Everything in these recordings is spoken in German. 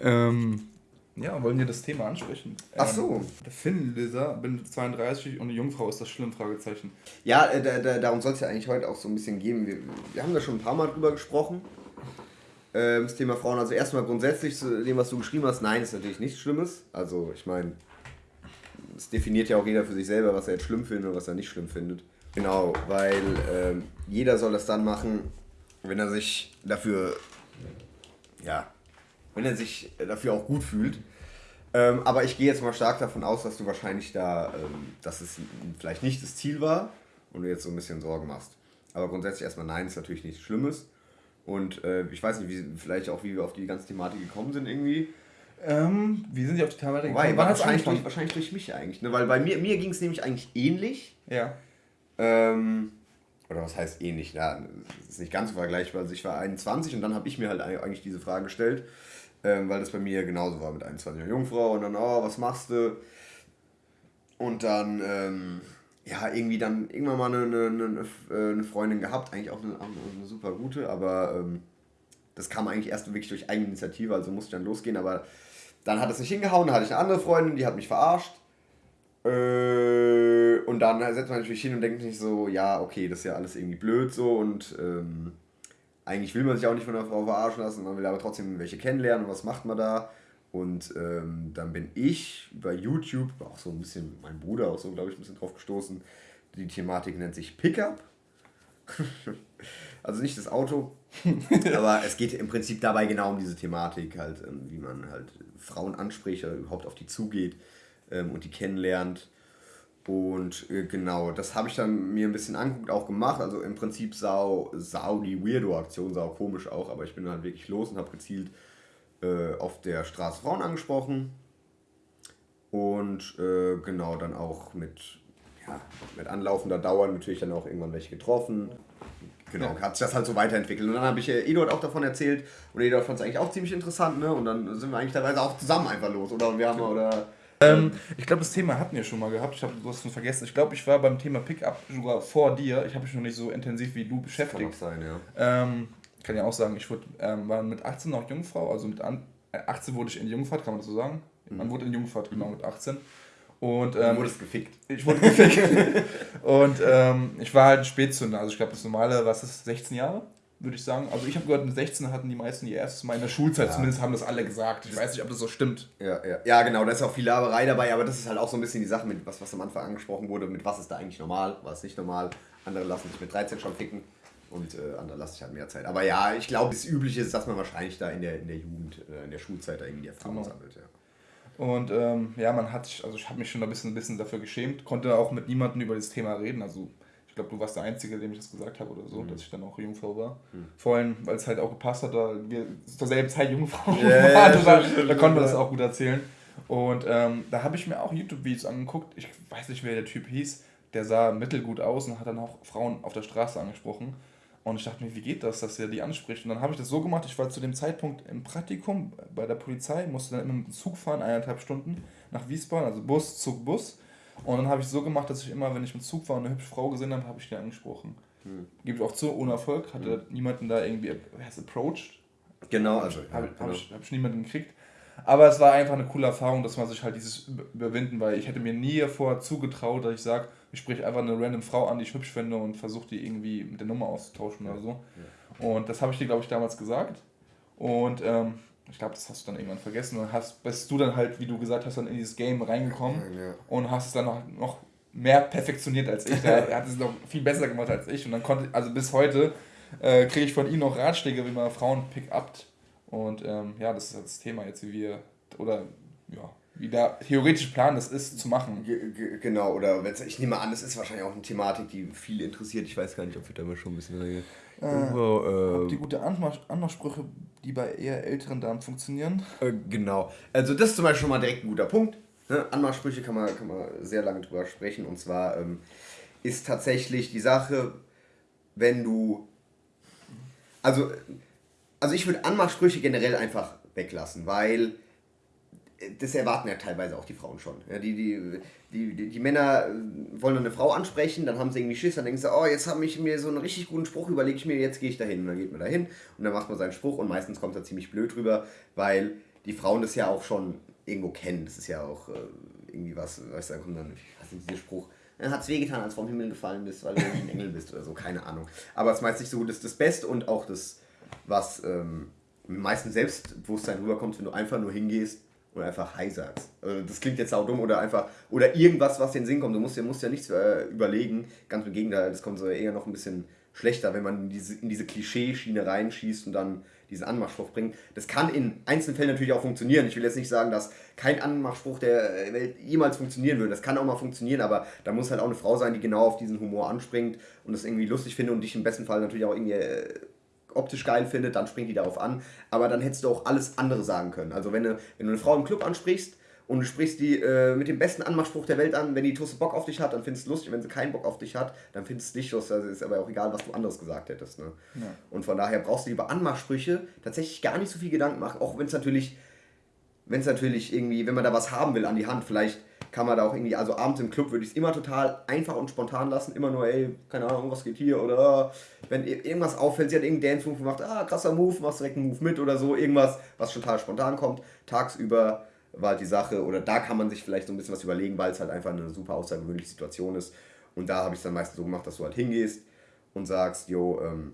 Ähm, ja, wollen wir das Thema ansprechen? Ach so. Ähm, der Finnleser, bin 32 und eine Jungfrau ist das schlimm? Fragezeichen. Ja, äh, da, da, darum soll es ja eigentlich heute auch so ein bisschen gehen. Wir, wir haben da schon ein paar Mal drüber gesprochen. Ähm, das Thema Frauen. Also erstmal grundsätzlich zu dem, was du geschrieben hast, nein, ist natürlich nichts Schlimmes. Also ich meine, es definiert ja auch jeder für sich selber, was er jetzt schlimm findet und was er nicht schlimm findet. Genau, weil ähm, jeder soll das dann machen, wenn er sich dafür, ja, wenn er sich dafür auch gut fühlt. Ähm, aber ich gehe jetzt mal stark davon aus, dass du wahrscheinlich da, ähm, dass es vielleicht nicht das Ziel war und du jetzt so ein bisschen Sorgen machst. Aber grundsätzlich erstmal nein, ist natürlich nichts Schlimmes. Und äh, ich weiß nicht, wie, vielleicht auch, wie wir auf die ganze Thematik gekommen sind irgendwie. Ähm, wie sind Sie auf die Thematik gekommen? War wahrscheinlich, durch, wahrscheinlich durch mich eigentlich. Ne? Weil bei mir, mir ging es nämlich eigentlich ähnlich. Ja. Ähm, oder was heißt ähnlich? Ja, das ist nicht ganz so vergleichbar. Also ich war 21 und dann habe ich mir halt eigentlich diese Frage gestellt ähm, weil das bei mir genauso war mit 21 Jungfrau und dann, oh, was machst du? Und dann, ähm, ja, irgendwie dann irgendwann mal eine, eine, eine, äh, Freundin gehabt, eigentlich auch eine, eine super gute, aber ähm, das kam eigentlich erst wirklich durch Eigeninitiative, also musste ich dann losgehen, aber dann hat es nicht hingehauen, dann hatte ich eine andere Freundin, die hat mich verarscht. Äh, und dann setzt man natürlich hin und denkt sich so, ja, okay, das ist ja alles irgendwie blöd so und ähm, eigentlich will man sich auch nicht von einer Frau verarschen lassen, man will aber trotzdem welche kennenlernen und was macht man da. Und ähm, dann bin ich bei YouTube, auch so ein bisschen, mein Bruder auch so, glaube ich, ein bisschen drauf gestoßen. Die Thematik nennt sich Pickup. also nicht das Auto, aber es geht im Prinzip dabei genau um diese Thematik, halt, ähm, wie man halt Frauen anspricht oder überhaupt auf die zugeht ähm, und die kennenlernt. Und äh, genau, das habe ich dann mir ein bisschen angeguckt, auch gemacht. Also im Prinzip sau, sau die Weirdo-Aktion, sau komisch auch, aber ich bin halt wirklich los und habe gezielt äh, auf der Straße Frauen angesprochen. Und äh, genau, dann auch mit, ja, mit anlaufender Dauer natürlich dann auch irgendwann welche getroffen. Genau, ja. hat sich das halt so weiterentwickelt. Und dann habe ich äh, Eduard auch davon erzählt und Eduard fand es eigentlich auch ziemlich interessant, ne? Und dann sind wir eigentlich teilweise auch zusammen einfach los. Oder wir haben oder ähm, ich glaube, das Thema hatten wir schon mal gehabt. Ich habe du hast es vergessen. Ich glaube, ich war beim Thema Pickup sogar vor dir. Ich habe mich noch nicht so intensiv wie du beschäftigt. Kann auch sein, ja. Ähm, kann ja auch sagen, ich wurde, ähm, war mit 18 noch Jungfrau. Also mit an, 18 äh, wurde ich in Jungfahrt, kann man das so sagen? Mhm. Man wurde in Jungfahrt, genau, mit 18. Und, ähm, du wurdest gefickt. Ich wurde gefickt. und ähm, ich war halt ein Spätzünder. Also ich glaube, das normale, was ist, 16 Jahre? Würde ich sagen. Also ich habe gehört, mit 16 hatten die meisten ihr erstes Mal in der Schulzeit, ja. zumindest haben das alle gesagt. Ich weiß nicht, ob das so stimmt. Ja, ja. ja, genau, da ist auch viel Laberei dabei, aber das ist halt auch so ein bisschen die Sache, mit was, was am Anfang angesprochen wurde, mit was ist da eigentlich normal, was nicht normal. Andere lassen sich mit 13 schon ficken und äh, andere lassen sich halt mehr Zeit. Aber ja, ich glaube, das Übliche ist, dass man wahrscheinlich da in der, in der Jugend, äh, in der Schulzeit da irgendwie die Erfahrung genau. sammelt. Ja. Und ähm, ja, man hat, also ich habe mich schon ein bisschen, ein bisschen dafür geschämt, konnte auch mit niemandem über das Thema reden. Also glaube, du warst der Einzige, dem ich das gesagt habe oder so, mhm. dass ich dann auch Jungfrau war. Mhm. Vor allem, weil es halt auch gepasst hat, da wir zur selben Zeit Jungfrau yeah, waren. da, da konnte man das auch gut erzählen. Und ähm, da habe ich mir auch YouTube-Videos angeguckt. Ich weiß nicht, wer der Typ hieß. Der sah mittelgut aus und hat dann auch Frauen auf der Straße angesprochen. Und ich dachte mir, wie geht das, dass er die anspricht? Und dann habe ich das so gemacht, ich war zu dem Zeitpunkt im Praktikum bei der Polizei, musste dann immer mit dem Zug fahren, eineinhalb Stunden nach Wiesbaden, also Bus, Zug, Bus. Und dann habe ich so gemacht, dass ich immer, wenn ich mit Zug war und eine hübsche Frau gesehen habe, habe ich die angesprochen. Hm. Ich auch zu, ohne Erfolg. Hatte hm. niemanden da irgendwie approached. Genau, also. Habe ja, hab genau. ich, hab ich niemanden gekriegt. Aber es war einfach eine coole Erfahrung, dass man sich halt dieses überwinden, weil ich hätte mir nie vorher zugetraut, dass ich sage, ich spreche einfach eine random Frau an, die ich hübsch finde und versuche die irgendwie mit der Nummer auszutauschen oder so. Ja. Und das habe ich dir, glaube ich, damals gesagt. Und ähm, ich glaube, das hast du dann irgendwann vergessen und hast, bist du dann halt, wie du gesagt hast, dann in dieses Game reingekommen ja. und hast es dann noch, noch mehr perfektioniert als ich. er hat es noch viel besser gemacht als ich und dann konnte, also bis heute äh, kriege ich von ihm noch Ratschläge, wie man Frauen pick-upt und ähm, ja, das ist halt das Thema jetzt, wie wir, oder ja, wie der theoretische Plan das ist, zu machen. Genau, oder ich nehme an, das ist wahrscheinlich auch eine Thematik, die viele interessiert. Ich weiß gar nicht, ob wir da schon ein bisschen Irgendwo, äh, die gute Anmachsprüche, die bei eher älteren Damen funktionieren. Äh, genau. Also das ist zum Beispiel schon mal direkt ein guter Punkt. Ne? Anmachsprüche kann man, kann man sehr lange drüber sprechen. Und zwar ähm, ist tatsächlich die Sache, wenn du... Also, also ich würde Anmachsprüche generell einfach weglassen, weil das erwarten ja teilweise auch die Frauen schon. Ja, die, die, die, die, Männer äh, wollen eine Frau ansprechen, dann haben sie irgendwie Schiss, dann denken sie, oh, jetzt habe ich mir so einen richtig guten Spruch, überlege ich mir, jetzt gehe ich dahin. Und dann geht man dahin und dann macht man seinen Spruch und meistens kommt er ziemlich blöd rüber, weil die Frauen das ja auch schon irgendwo kennen. Das ist ja auch äh, irgendwie was, weißt du, da kommt dann, weiß nicht, dieser Spruch, dann hat es wehgetan, als vom Himmel gefallen bist, weil du ein Engel bist oder so, keine Ahnung. Aber es meist nicht so gut, das ist das Beste und auch das, was ähm, meistens Selbstbewusstsein rüberkommt, wenn du einfach nur hingehst und einfach Hi sagst. Also das klingt jetzt auch dumm oder einfach, oder irgendwas, was den Sinn kommt. Du musst, musst ja nichts äh, überlegen, ganz im Gegenteil, das kommt so eher noch ein bisschen schlechter, wenn man in diese, in diese Klischeeschiene reinschießt und dann diesen Anmachspruch bringt. Das kann in einzelnen Fällen natürlich auch funktionieren. Ich will jetzt nicht sagen, dass kein Anmachspruch der Welt jemals funktionieren würde. Das kann auch mal funktionieren, aber da muss halt auch eine Frau sein, die genau auf diesen Humor anspringt und das irgendwie lustig findet und dich im besten Fall natürlich auch irgendwie äh, optisch geil findet, dann springt die darauf an. Aber dann hättest du auch alles andere sagen können. Also wenn du, wenn du eine Frau im Club ansprichst, und du sprichst die äh, mit dem besten Anmachspruch der Welt an. Wenn die Tusse Bock auf dich hat, dann findest du es lustig. Wenn sie keinen Bock auf dich hat, dann findest du es nicht lustig. Also ist aber auch egal, was du anderes gesagt hättest. Ne? Ja. Und von daher brauchst du über Anmachsprüche tatsächlich gar nicht so viel Gedanken machen. Auch wenn es natürlich, wenn es natürlich irgendwie, wenn man da was haben will an die Hand, vielleicht kann man da auch irgendwie, also abends im Club würde ich es immer total einfach und spontan lassen. Immer nur, ey, keine Ahnung, was geht hier oder wenn irgendwas auffällt, sie hat irgendeinen Dance-Move gemacht, ah, krasser Move, machst direkt einen Move mit oder so, irgendwas, was total spontan kommt. Tagsüber war halt die Sache, oder da kann man sich vielleicht so ein bisschen was überlegen, weil es halt einfach eine super außergewöhnliche Situation ist. Und da habe ich es dann meistens so gemacht, dass du halt hingehst und sagst, jo, ähm,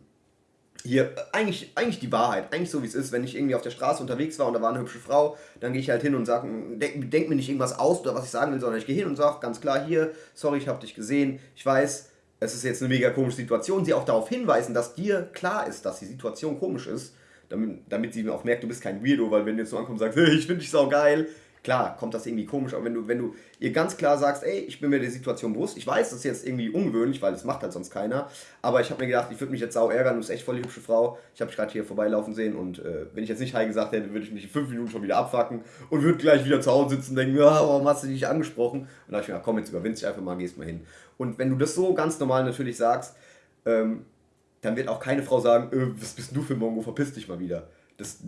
hier, eigentlich, eigentlich die Wahrheit, eigentlich so wie es ist, wenn ich irgendwie auf der Straße unterwegs war und da war eine hübsche Frau, dann gehe ich halt hin und sage, denk, denk, mir nicht irgendwas aus oder was ich sagen will, sondern ich gehe hin und sage ganz klar hier, sorry, ich habe dich gesehen, ich weiß, es ist jetzt eine mega komische Situation, sie auch darauf hinweisen, dass dir klar ist, dass die Situation komisch ist damit, damit sie auch merkt, du bist kein Weirdo, weil wenn du jetzt so ankommst und sagst, hey, ich finde dich sau geil, klar, kommt das irgendwie komisch, aber wenn du, wenn du ihr ganz klar sagst, ey, ich bin mir der Situation bewusst, ich weiß, das ist jetzt irgendwie ungewöhnlich, weil das macht halt sonst keiner, aber ich habe mir gedacht, ich würde mich jetzt sau ärgern, du bist echt voll die hübsche Frau, ich habe dich gerade hier vorbeilaufen sehen und äh, wenn ich jetzt nicht Hi gesagt hätte, würde ich mich in fünf Minuten schon wieder abfacken und würde gleich wieder zu Hause sitzen und denken, ja, warum hast du dich angesprochen? Und dann habe ich mir gedacht, komm, jetzt überwind dich einfach mal, gehst mal hin. Und wenn du das so ganz normal natürlich sagst, ähm, dann wird auch keine Frau sagen, äh, was bist du für ein Mongo, verpiss dich mal wieder. Das,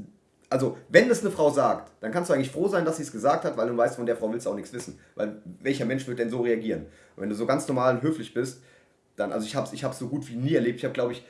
also, wenn das eine Frau sagt, dann kannst du eigentlich froh sein, dass sie es gesagt hat, weil du weißt, von der Frau willst du auch nichts wissen. Weil welcher Mensch wird denn so reagieren? Und wenn du so ganz normal und höflich bist, dann, also ich habe es ich so gut wie nie erlebt. Ich habe, glaube ich,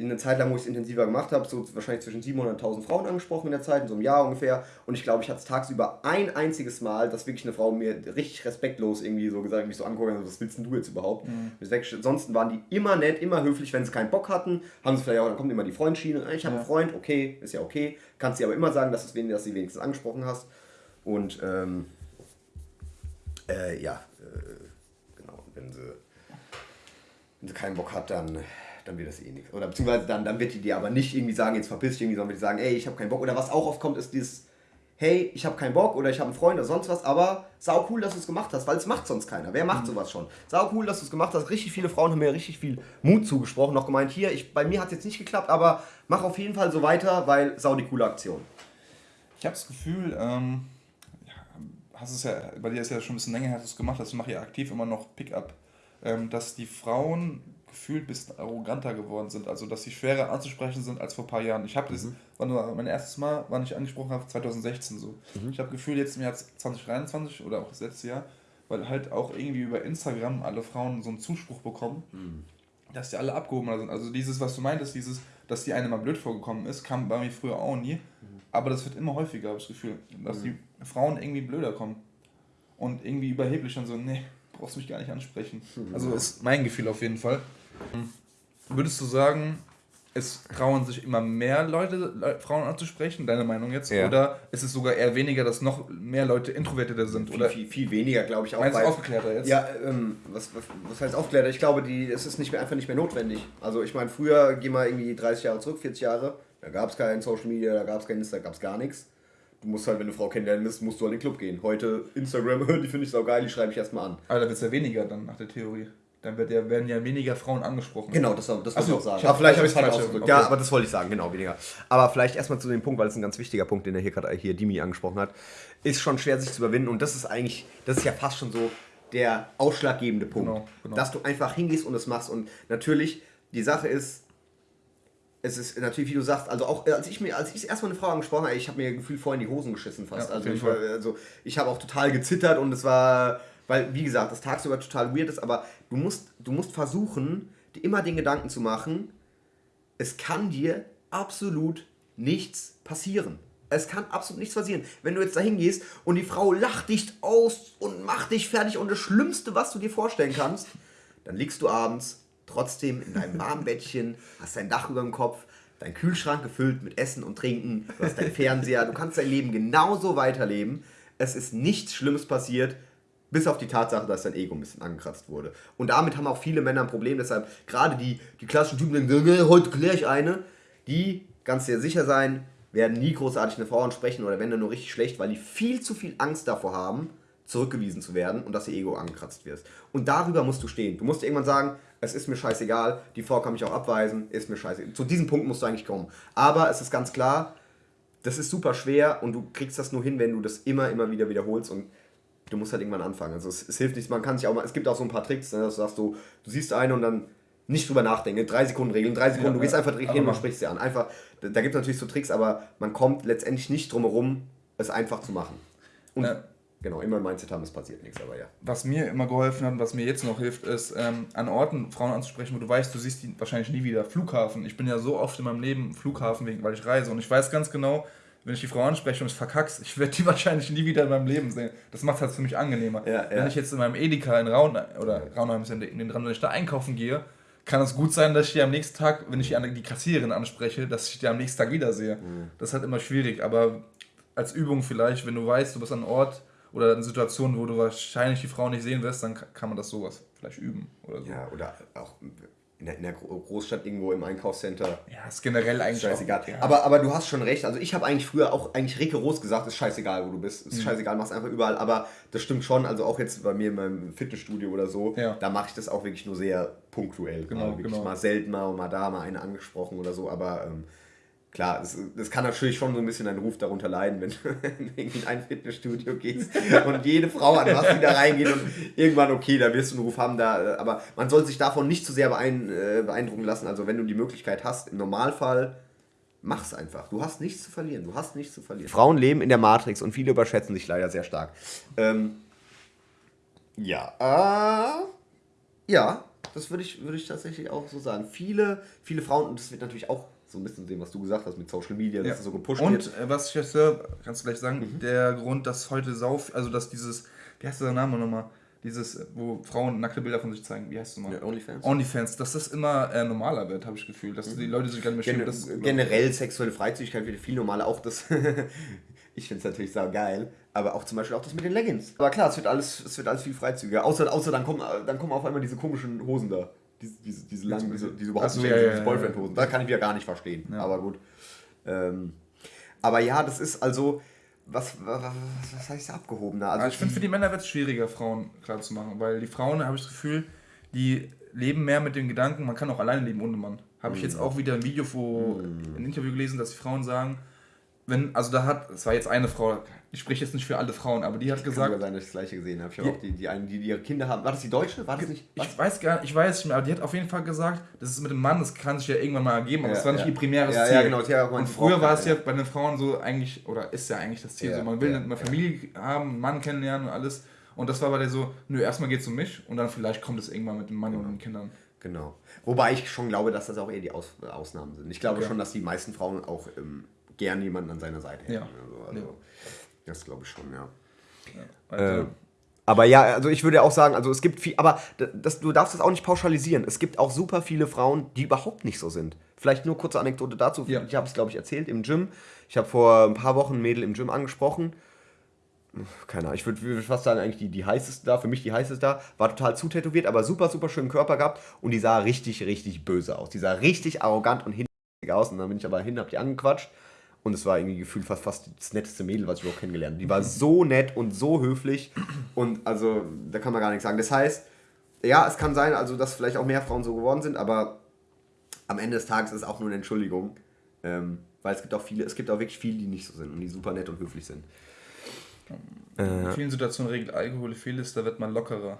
in einer Zeit lang, wo ich es intensiver gemacht habe, so wahrscheinlich zwischen 700 und 1000 Frauen angesprochen in der Zeit, in so einem Jahr ungefähr. Und ich glaube, ich hatte es tagsüber ein einziges Mal, dass wirklich eine Frau mir richtig respektlos irgendwie so gesagt, mich so anguckt, was willst denn du jetzt überhaupt? Mhm. Ansonsten waren die immer nett, immer höflich, wenn sie keinen Bock hatten, haben sie vielleicht auch, dann kommt immer die Freundschiene, ich habe ja. einen Freund, okay, ist ja okay. Kannst dir aber immer sagen, dass, es, dass sie wenigstens angesprochen hast. Und ähm, äh, ja, äh, genau, wenn sie, wenn sie keinen Bock hat, dann dann wird das eh nichts. Oder beziehungsweise dann, dann wird die dir aber nicht irgendwie sagen, jetzt verpiss dich irgendwie, sondern wird die sagen, ey, ich habe keinen Bock. Oder was auch oft kommt, ist dieses, hey, ich habe keinen Bock oder ich habe einen Freund oder sonst was, aber sau cool, dass du es gemacht hast, weil es macht sonst keiner. Wer macht mhm. sowas schon? Sau cool, dass du es gemacht hast. Richtig viele Frauen haben mir richtig viel Mut zugesprochen, noch gemeint, hier, ich, bei mir hat es jetzt nicht geklappt, aber mach auf jeden Fall so weiter, weil sau die coole Aktion. Ich habe das Gefühl, ähm, hast es ja, bei dir ist ja schon ein bisschen länger dass du es gemacht hast, du machst ja aktiv immer noch Pickup, ähm, dass die Frauen gefühlt ein bisschen arroganter geworden sind. Also, dass sie schwerer anzusprechen sind als vor ein paar Jahren. Ich habe das, mhm. war mein erstes Mal, wann ich angesprochen habe, 2016 so. Mhm. Ich habe Gefühl, jetzt im Jahr 2023 oder auch das letzte Jahr, weil halt auch irgendwie über Instagram alle Frauen so einen Zuspruch bekommen, mhm. dass die alle abgehobener sind. Also, dieses, was du meintest, dieses, dass die eine mal blöd vorgekommen ist, kam bei mir früher auch nie. Mhm. Aber das wird immer häufiger, habe ich das Gefühl, dass mhm. die Frauen irgendwie blöder kommen. Und irgendwie überheblich und so, nee, brauchst mich gar nicht ansprechen. Mhm. Also ist mein Gefühl auf jeden Fall. Würdest du sagen, es trauen sich immer mehr Leute, Frauen anzusprechen, deine Meinung jetzt? Ja. Oder ist es sogar eher weniger, dass noch mehr Leute introvertierter sind? Viel, oder viel, viel weniger, glaube ich auch. Meinst du aufgeklärter jetzt? Ja, ähm, was, was, was heißt aufgeklärter? Ich glaube, die, es ist nicht mehr, einfach nicht mehr notwendig. Also ich meine, früher, geh mal irgendwie 30 Jahre zurück, 40 Jahre, da gab es kein Social Media, da gab es kein Insta, da gab es gar nichts. Du musst halt, wenn du eine Frau kennenlernen willst, musst du an den Club gehen. Heute Instagram, die finde ich so geil, die schreibe ich erstmal an. Aber da wird es ja weniger dann nach der Theorie. Dann wird ja, werden ja weniger Frauen angesprochen. Genau, das, das wollte ich auch sagen. Aber vielleicht habe ich es falsch ausgedrückt. Ja, aber das wollte ich sagen, genau, weniger. Aber vielleicht erstmal zu dem Punkt, weil es ein ganz wichtiger Punkt, den er hier gerade hier Dimi angesprochen hat, ist schon schwer sich zu überwinden und das ist eigentlich, das ist ja fast schon so der ausschlaggebende Punkt. Genau, genau. Dass du einfach hingehst und es machst und natürlich, die Sache ist, es ist natürlich, wie du sagst, also auch als ich mir, als ich erstmal eine Frau angesprochen habe, ich habe mir gefühlt vorhin die Hosen geschissen fast. Ja, also, ich, also ich habe auch total gezittert und es war weil, wie gesagt, das tagsüber total weird ist, aber du musst, du musst versuchen, dir immer den Gedanken zu machen, es kann dir absolut nichts passieren. Es kann absolut nichts passieren. Wenn du jetzt da hingehst und die Frau lacht dich aus und macht dich fertig und das Schlimmste, was du dir vorstellen kannst, dann liegst du abends trotzdem in deinem warmen Bettchen, hast dein Dach über dem Kopf, dein Kühlschrank gefüllt mit Essen und Trinken, du hast deinen Fernseher, du kannst dein Leben genauso weiterleben. Es ist nichts Schlimmes passiert, bis auf die Tatsache, dass dein Ego ein bisschen angekratzt wurde. Und damit haben auch viele Männer ein Problem. Deshalb, gerade die, die klassischen Typen, die heute kläre ich eine, die, ganz sehr sicher sein, werden nie großartig eine Frau ansprechen oder wenn dann nur richtig schlecht, weil die viel zu viel Angst davor haben, zurückgewiesen zu werden und dass ihr Ego angekratzt wird. Und darüber musst du stehen. Du musst irgendwann sagen, es ist mir scheißegal, die Frau kann mich auch abweisen, ist mir scheißegal. Zu diesem Punkt musst du eigentlich kommen. Aber es ist ganz klar, das ist super schwer und du kriegst das nur hin, wenn du das immer, immer wieder wiederholst und du musst halt irgendwann anfangen. Also es, es hilft nichts, man kann sich auch mal, es gibt auch so ein paar Tricks, ne, dass du sagst, du, du siehst eine und dann nicht drüber nachdenken, drei Sekunden Regeln, drei Sekunden, ja, du gehst einfach direkt hin und sprichst sie an. Einfach, da, da gibt es natürlich so Tricks, aber man kommt letztendlich nicht drum herum, es einfach zu machen. Und ja. genau, immer im Mindset haben, es passiert nichts, aber ja. Was mir immer geholfen hat und was mir jetzt noch hilft, ist, ähm, an Orten Frauen anzusprechen, wo du weißt, du siehst die wahrscheinlich nie wieder. Flughafen. Ich bin ja so oft in meinem Leben Flughafen, wegen, weil ich reise und ich weiß ganz genau, wenn ich die Frau anspreche und es verkackst, ich werde die wahrscheinlich nie wieder in meinem Leben sehen. Das macht es halt für mich angenehmer. Ja, ja. Wenn ich jetzt in meinem Edeka in Raun oder Raunheim ist in den dran, wenn ich da einkaufen gehe, kann es gut sein, dass ich die am nächsten Tag, wenn ich die, die Kassiererin anspreche, dass ich die am nächsten Tag wiedersehe. Mhm. Das ist halt immer schwierig, aber als Übung vielleicht, wenn du weißt, du bist an einem Ort oder in Situationen, wo du wahrscheinlich die Frau nicht sehen wirst, dann kann man das sowas vielleicht üben oder so. Ja, oder auch in der, in der Großstadt irgendwo im Einkaufscenter. Ja, ist generell eigentlich scheißegal. Auch, ja. aber, aber du hast schon recht. Also ich habe eigentlich früher auch eigentlich rigoros gesagt, ist scheißegal, wo du bist. Ist mhm. scheißegal, mach's einfach überall. Aber das stimmt schon. Also auch jetzt bei mir in meinem Fitnessstudio oder so, ja. da mache ich das auch wirklich nur sehr punktuell. Genau, also wirklich genau. mal selten mal und mal da mal eine angesprochen oder so. Aber ähm, klar, es, das kann natürlich schon so ein bisschen dein Ruf darunter leiden, wenn du in ein Fitnessstudio gehst und jede Frau an was wieder reingeht und irgendwann, okay, da wirst du einen Ruf haben, da, aber man soll sich davon nicht zu sehr äh, beeindrucken lassen. Also wenn du die Möglichkeit hast, im Normalfall, mach's einfach. Du hast nichts zu verlieren. Du hast nichts zu verlieren. Frauen leben in der Matrix und viele überschätzen sich leider sehr stark. Ähm, ja, äh, ja, das würde ich, würd ich tatsächlich auch so sagen. Viele, viele Frauen, und das wird natürlich auch so ein bisschen sehen, was du gesagt hast mit Social Media, dass ja. es so gepusht Und, wird. Und äh, was ich jetzt höre, kannst du gleich sagen, mhm. der Grund, dass heute sau, also dass dieses, wie heißt der Name nochmal? Dieses, wo Frauen nackte Bilder von sich zeigen, wie heißt es nochmal? Ja, Onlyfans. Onlyfans, dass das immer äh, normaler wird, habe ich das Gefühl. Dass mhm. die Leute sich gar nicht mehr Gen schämen. Generell sexuelle Freizügigkeit wird viel normaler. Auch das, ich finde es natürlich sau geil, aber auch zum Beispiel auch das mit den Leggings. Aber klar, es wird alles, es wird alles viel freizügiger. Außer, außer dann, kommen, dann kommen auf einmal diese komischen Hosen da diese, diese, diese langen, diese, diese überhaupt so, nicht ja, ja, Boyfriend-Hosen. Da kann ich wieder gar nicht verstehen. Ja. Aber gut. Ähm, aber ja, das ist also. Was, was, was heißt abgehobener? Also ich finde, für die Männer wird es schwieriger, Frauen klar zu machen, weil die Frauen, habe ich das Gefühl, die leben mehr mit dem Gedanken, man kann auch alleine leben ohne Mann. Habe ich jetzt mhm. auch wieder ein Video, wo, mm. ein Interview gelesen, dass die Frauen sagen, wenn, also da hat, es war jetzt eine Frau, ich spreche jetzt nicht für alle Frauen, aber die hat gesagt. Kann sein, dass ich das gleiche gesehen habe. Ich habe auch die, die einen, die, die ihre Kinder haben. War das die Deutsche? War das nicht? Was? Ich weiß gar nicht, ich weiß nicht mehr, aber die hat auf jeden Fall gesagt, das ist mit dem Mann, das kann sich ja irgendwann mal ergeben, aber ja, das war nicht ja. ihr primäres ja, Ziel. Ja, genau, ja, Und früher war es ja bei den Frauen so eigentlich, oder ist ja eigentlich das Ziel, so, man will eine Familie haben, einen Mann kennenlernen und alles. Und das war bei der so, nö, erstmal geht es um mich und dann vielleicht kommt es irgendwann mit dem Mann genau. und den Kindern. Genau. Wobei ich schon glaube, dass das auch eher die Aus Ausnahmen sind. Ich glaube okay. schon, dass die meisten Frauen auch ähm, gern jemanden an seiner Seite hätten. Ja. Also, also ja. Das glaube ich schon, ja. ja also. äh, aber ja, also ich würde auch sagen, also es gibt viel, aber das, du darfst das auch nicht pauschalisieren. Es gibt auch super viele Frauen, die überhaupt nicht so sind. Vielleicht nur kurze Anekdote dazu. Ja. Ich habe es, glaube ich, erzählt im Gym. Ich habe vor ein paar Wochen ein Mädel im Gym angesprochen. Keine Ahnung, ich würde würd fast sagen, eigentlich die, die heißeste da, für mich die heißeste da, war total zutätowiert, aber super, super schönen Körper gehabt und die sah richtig, richtig böse aus. Die sah richtig arrogant und hinterhältig aus und dann bin ich aber hin, hab die angequatscht und es war irgendwie gefühlt fast, fast das netteste Mädel, was ich überhaupt kennengelernt habe. Die war so nett und so höflich. Und also, da kann man gar nichts sagen. Das heißt, ja, es kann sein, also, dass vielleicht auch mehr Frauen so geworden sind, aber am Ende des Tages ist es auch nur eine Entschuldigung. Ähm, weil es gibt auch viele, es gibt auch wirklich viele, die nicht so sind und die super nett und höflich sind. In äh, vielen Situationen regelt Alkohol vieles, da wird man lockerer.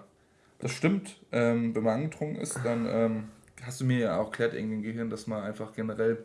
Das stimmt. Ähm, wenn man angetrunken ist, dann ähm, hast du mir ja auch erklärt, irgendwie im Gehirn, dass man einfach generell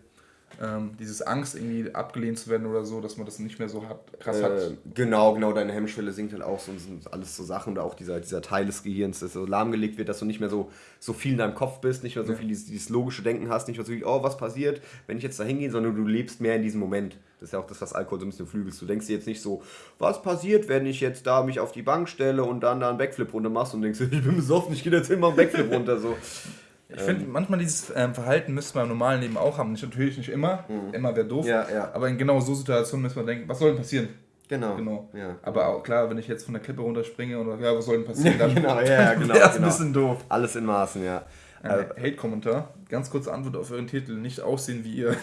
ähm, dieses Angst, irgendwie abgelehnt zu werden oder so, dass man das nicht mehr so hat, krass hat. Äh, genau, genau, deine Hemmschwelle sinkt halt auch so und sind alles so Sachen oder auch dieser, dieser Teil des Gehirns, das so lahmgelegt wird, dass du nicht mehr so, so viel in deinem Kopf bist, nicht mehr so Ja. viel dieses, dieses logische Denken hast, nicht mehr so viel, oh, was passiert, wenn ich jetzt da hingehe, sondern du lebst mehr in diesem Moment. Das ist ja auch das, was Alkohol so ein bisschen flügelst. Du denkst dir jetzt nicht so, was passiert, wenn ich jetzt da mich auf die Bank stelle und dann da einen Backflip runter machst und denkst, ich bin besoffen, ich gehe jetzt mach einen Backflip runter. So. Ich finde, manchmal dieses ähm, Verhalten müsste man im normalen Leben auch haben. Nicht, natürlich nicht immer, immer wäre doof. Mhm. Ja, ja. Aber in genau so Situationen müsste man denken, was soll denn passieren? Genau. Genau. Ja. Aber auch klar, wenn ich jetzt von der Klippe runterspringe oder ja, was soll denn passieren? Ja, genau, ja, ja, genau, wäre es genau. ein bisschen doof. Alles in Maßen, ja. Ein Hate-Kommentar. Ganz kurze Antwort auf euren Titel. Nicht aussehen wie ihr.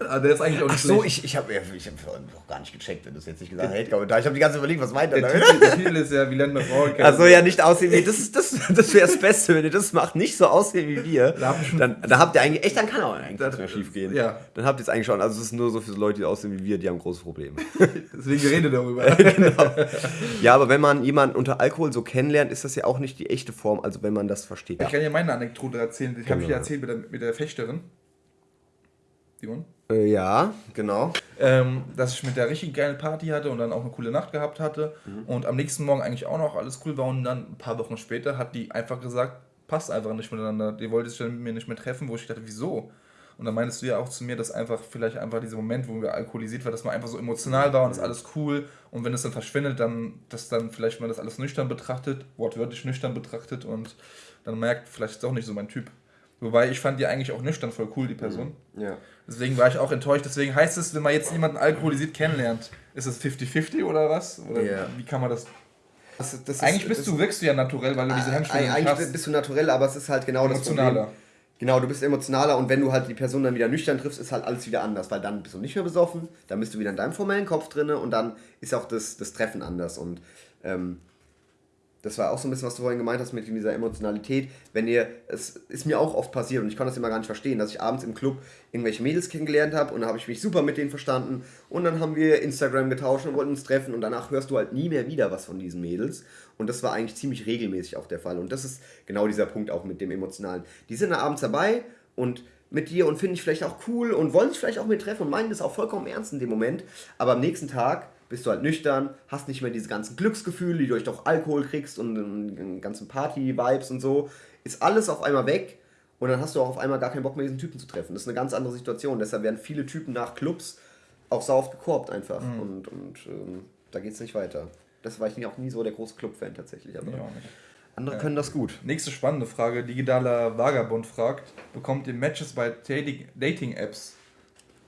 Aber der ist eigentlich auch Ach nicht so, schlecht. ich, ich habe ich hab noch gar nicht gecheckt, wenn du es jetzt nicht gesagt hast. Hate-Kommentar. Ich habe die ganze Zeit überlegt, was meint er Der? Titel, der Titel ist ja, wie lernt man Frauen kennen. Also ja, nicht aussehen wie. Das, ist, das, das wäre das Beste, wenn ihr das macht, nicht so aussehen wie wir. Dann, da habt ihr eigentlich, echt, dann kann auch eigentlich Das- nichts mehr schief gehen. ja. Dann habt ihr es eigentlich schon. Also es ist nur so für Leute, die aussehen wie wir, die haben große Probleme. Deswegen rede darüber. ja, aber wenn man jemanden unter Alkohol so kennenlernt, ist das ja auch nicht die echte Form, also wenn man das versteht. Ich kann ja meine Anekdote erzählen. Die habe ich Genau. ja erzählt mit der, mit der Fechterin. Simon? Äh, ja, genau. ähm, dass ich mit der richtig geile Party hatte und dann auch eine coole Nacht gehabt hatte und am nächsten Morgen eigentlich auch noch alles cool war und dann ein paar Wochen später hat die einfach gesagt, passt einfach nicht miteinander. Die wollte sich dann mit mir nicht mehr treffen, wo ich dachte, wieso? Und dann meinst du ja auch zu mir, dass einfach vielleicht einfach dieser Moment, wo wir alkoholisiert war, dass man einfach so emotional war und ist alles cool und wenn es dann verschwindet, dann, dass dann vielleicht man das alles nüchtern betrachtet, wortwörtlich nüchtern betrachtet und dann merkt, vielleicht ist es doch nicht so mein Typ. Wobei ich fand die eigentlich auch nüchtern voll cool, die Person. Ja. Deswegen war ich auch enttäuscht. Deswegen heißt es, wenn man jetzt jemanden alkoholisiert kennenlernt, ist es 50-50 oder was? Oder Ja. wie kann man das? Das, das ist- Eigentlich bist das- du, wirkst du ja naturell, weil du diese Hemmschwelle Eigentlich hast. bist du naturell, aber es ist halt genau das Emotionaler. Problem. Genau, du bist emotionaler und wenn du halt die Person dann wieder nüchtern triffst, ist halt alles wieder anders, weil dann bist du nicht mehr besoffen, dann bist du wieder in deinem formellen Kopf drinne und dann ist auch das, das Treffen anders und ähm, das war auch so ein bisschen, was du vorhin gemeint hast mit dieser Emotionalität. Wenn ihr, es ist mir auch oft passiert und ich konnte das immer gar nicht verstehen, dass ich abends im Club irgendwelche Mädels kennengelernt habe und dann habe ich mich super mit denen verstanden und dann haben wir Instagram getauscht und wollten uns treffen und danach hörst du halt nie mehr wieder was von diesen Mädels und das war eigentlich ziemlich regelmäßig auch der Fall und das ist genau dieser Punkt auch mit dem Emotionalen. Die sind da abends dabei und mit dir und finden dich vielleicht auch cool und wollen sich vielleicht auch mit treffen und meinen das auch vollkommen ernst in dem Moment, aber am nächsten Tag bist du halt nüchtern, hast nicht mehr diese ganzen Glücksgefühle, die du durch doch Alkohol kriegst und den ganzen Party-Vibes und so, ist alles auf einmal weg und dann hast du auch auf einmal gar keinen Bock mehr, diesen Typen zu treffen. Das ist eine ganz andere Situation. Deshalb werden viele Typen nach Clubs auch sau oft gekorbt einfach und, und ähm, da geht es nicht weiter. Das war ich auch nie so der große Club-Fan tatsächlich, aber Ja, andere können das gut. Nächste spannende Frage. Digitaler Vagabund fragt, bekommt ihr Matches bei Dating- Dating-Apps?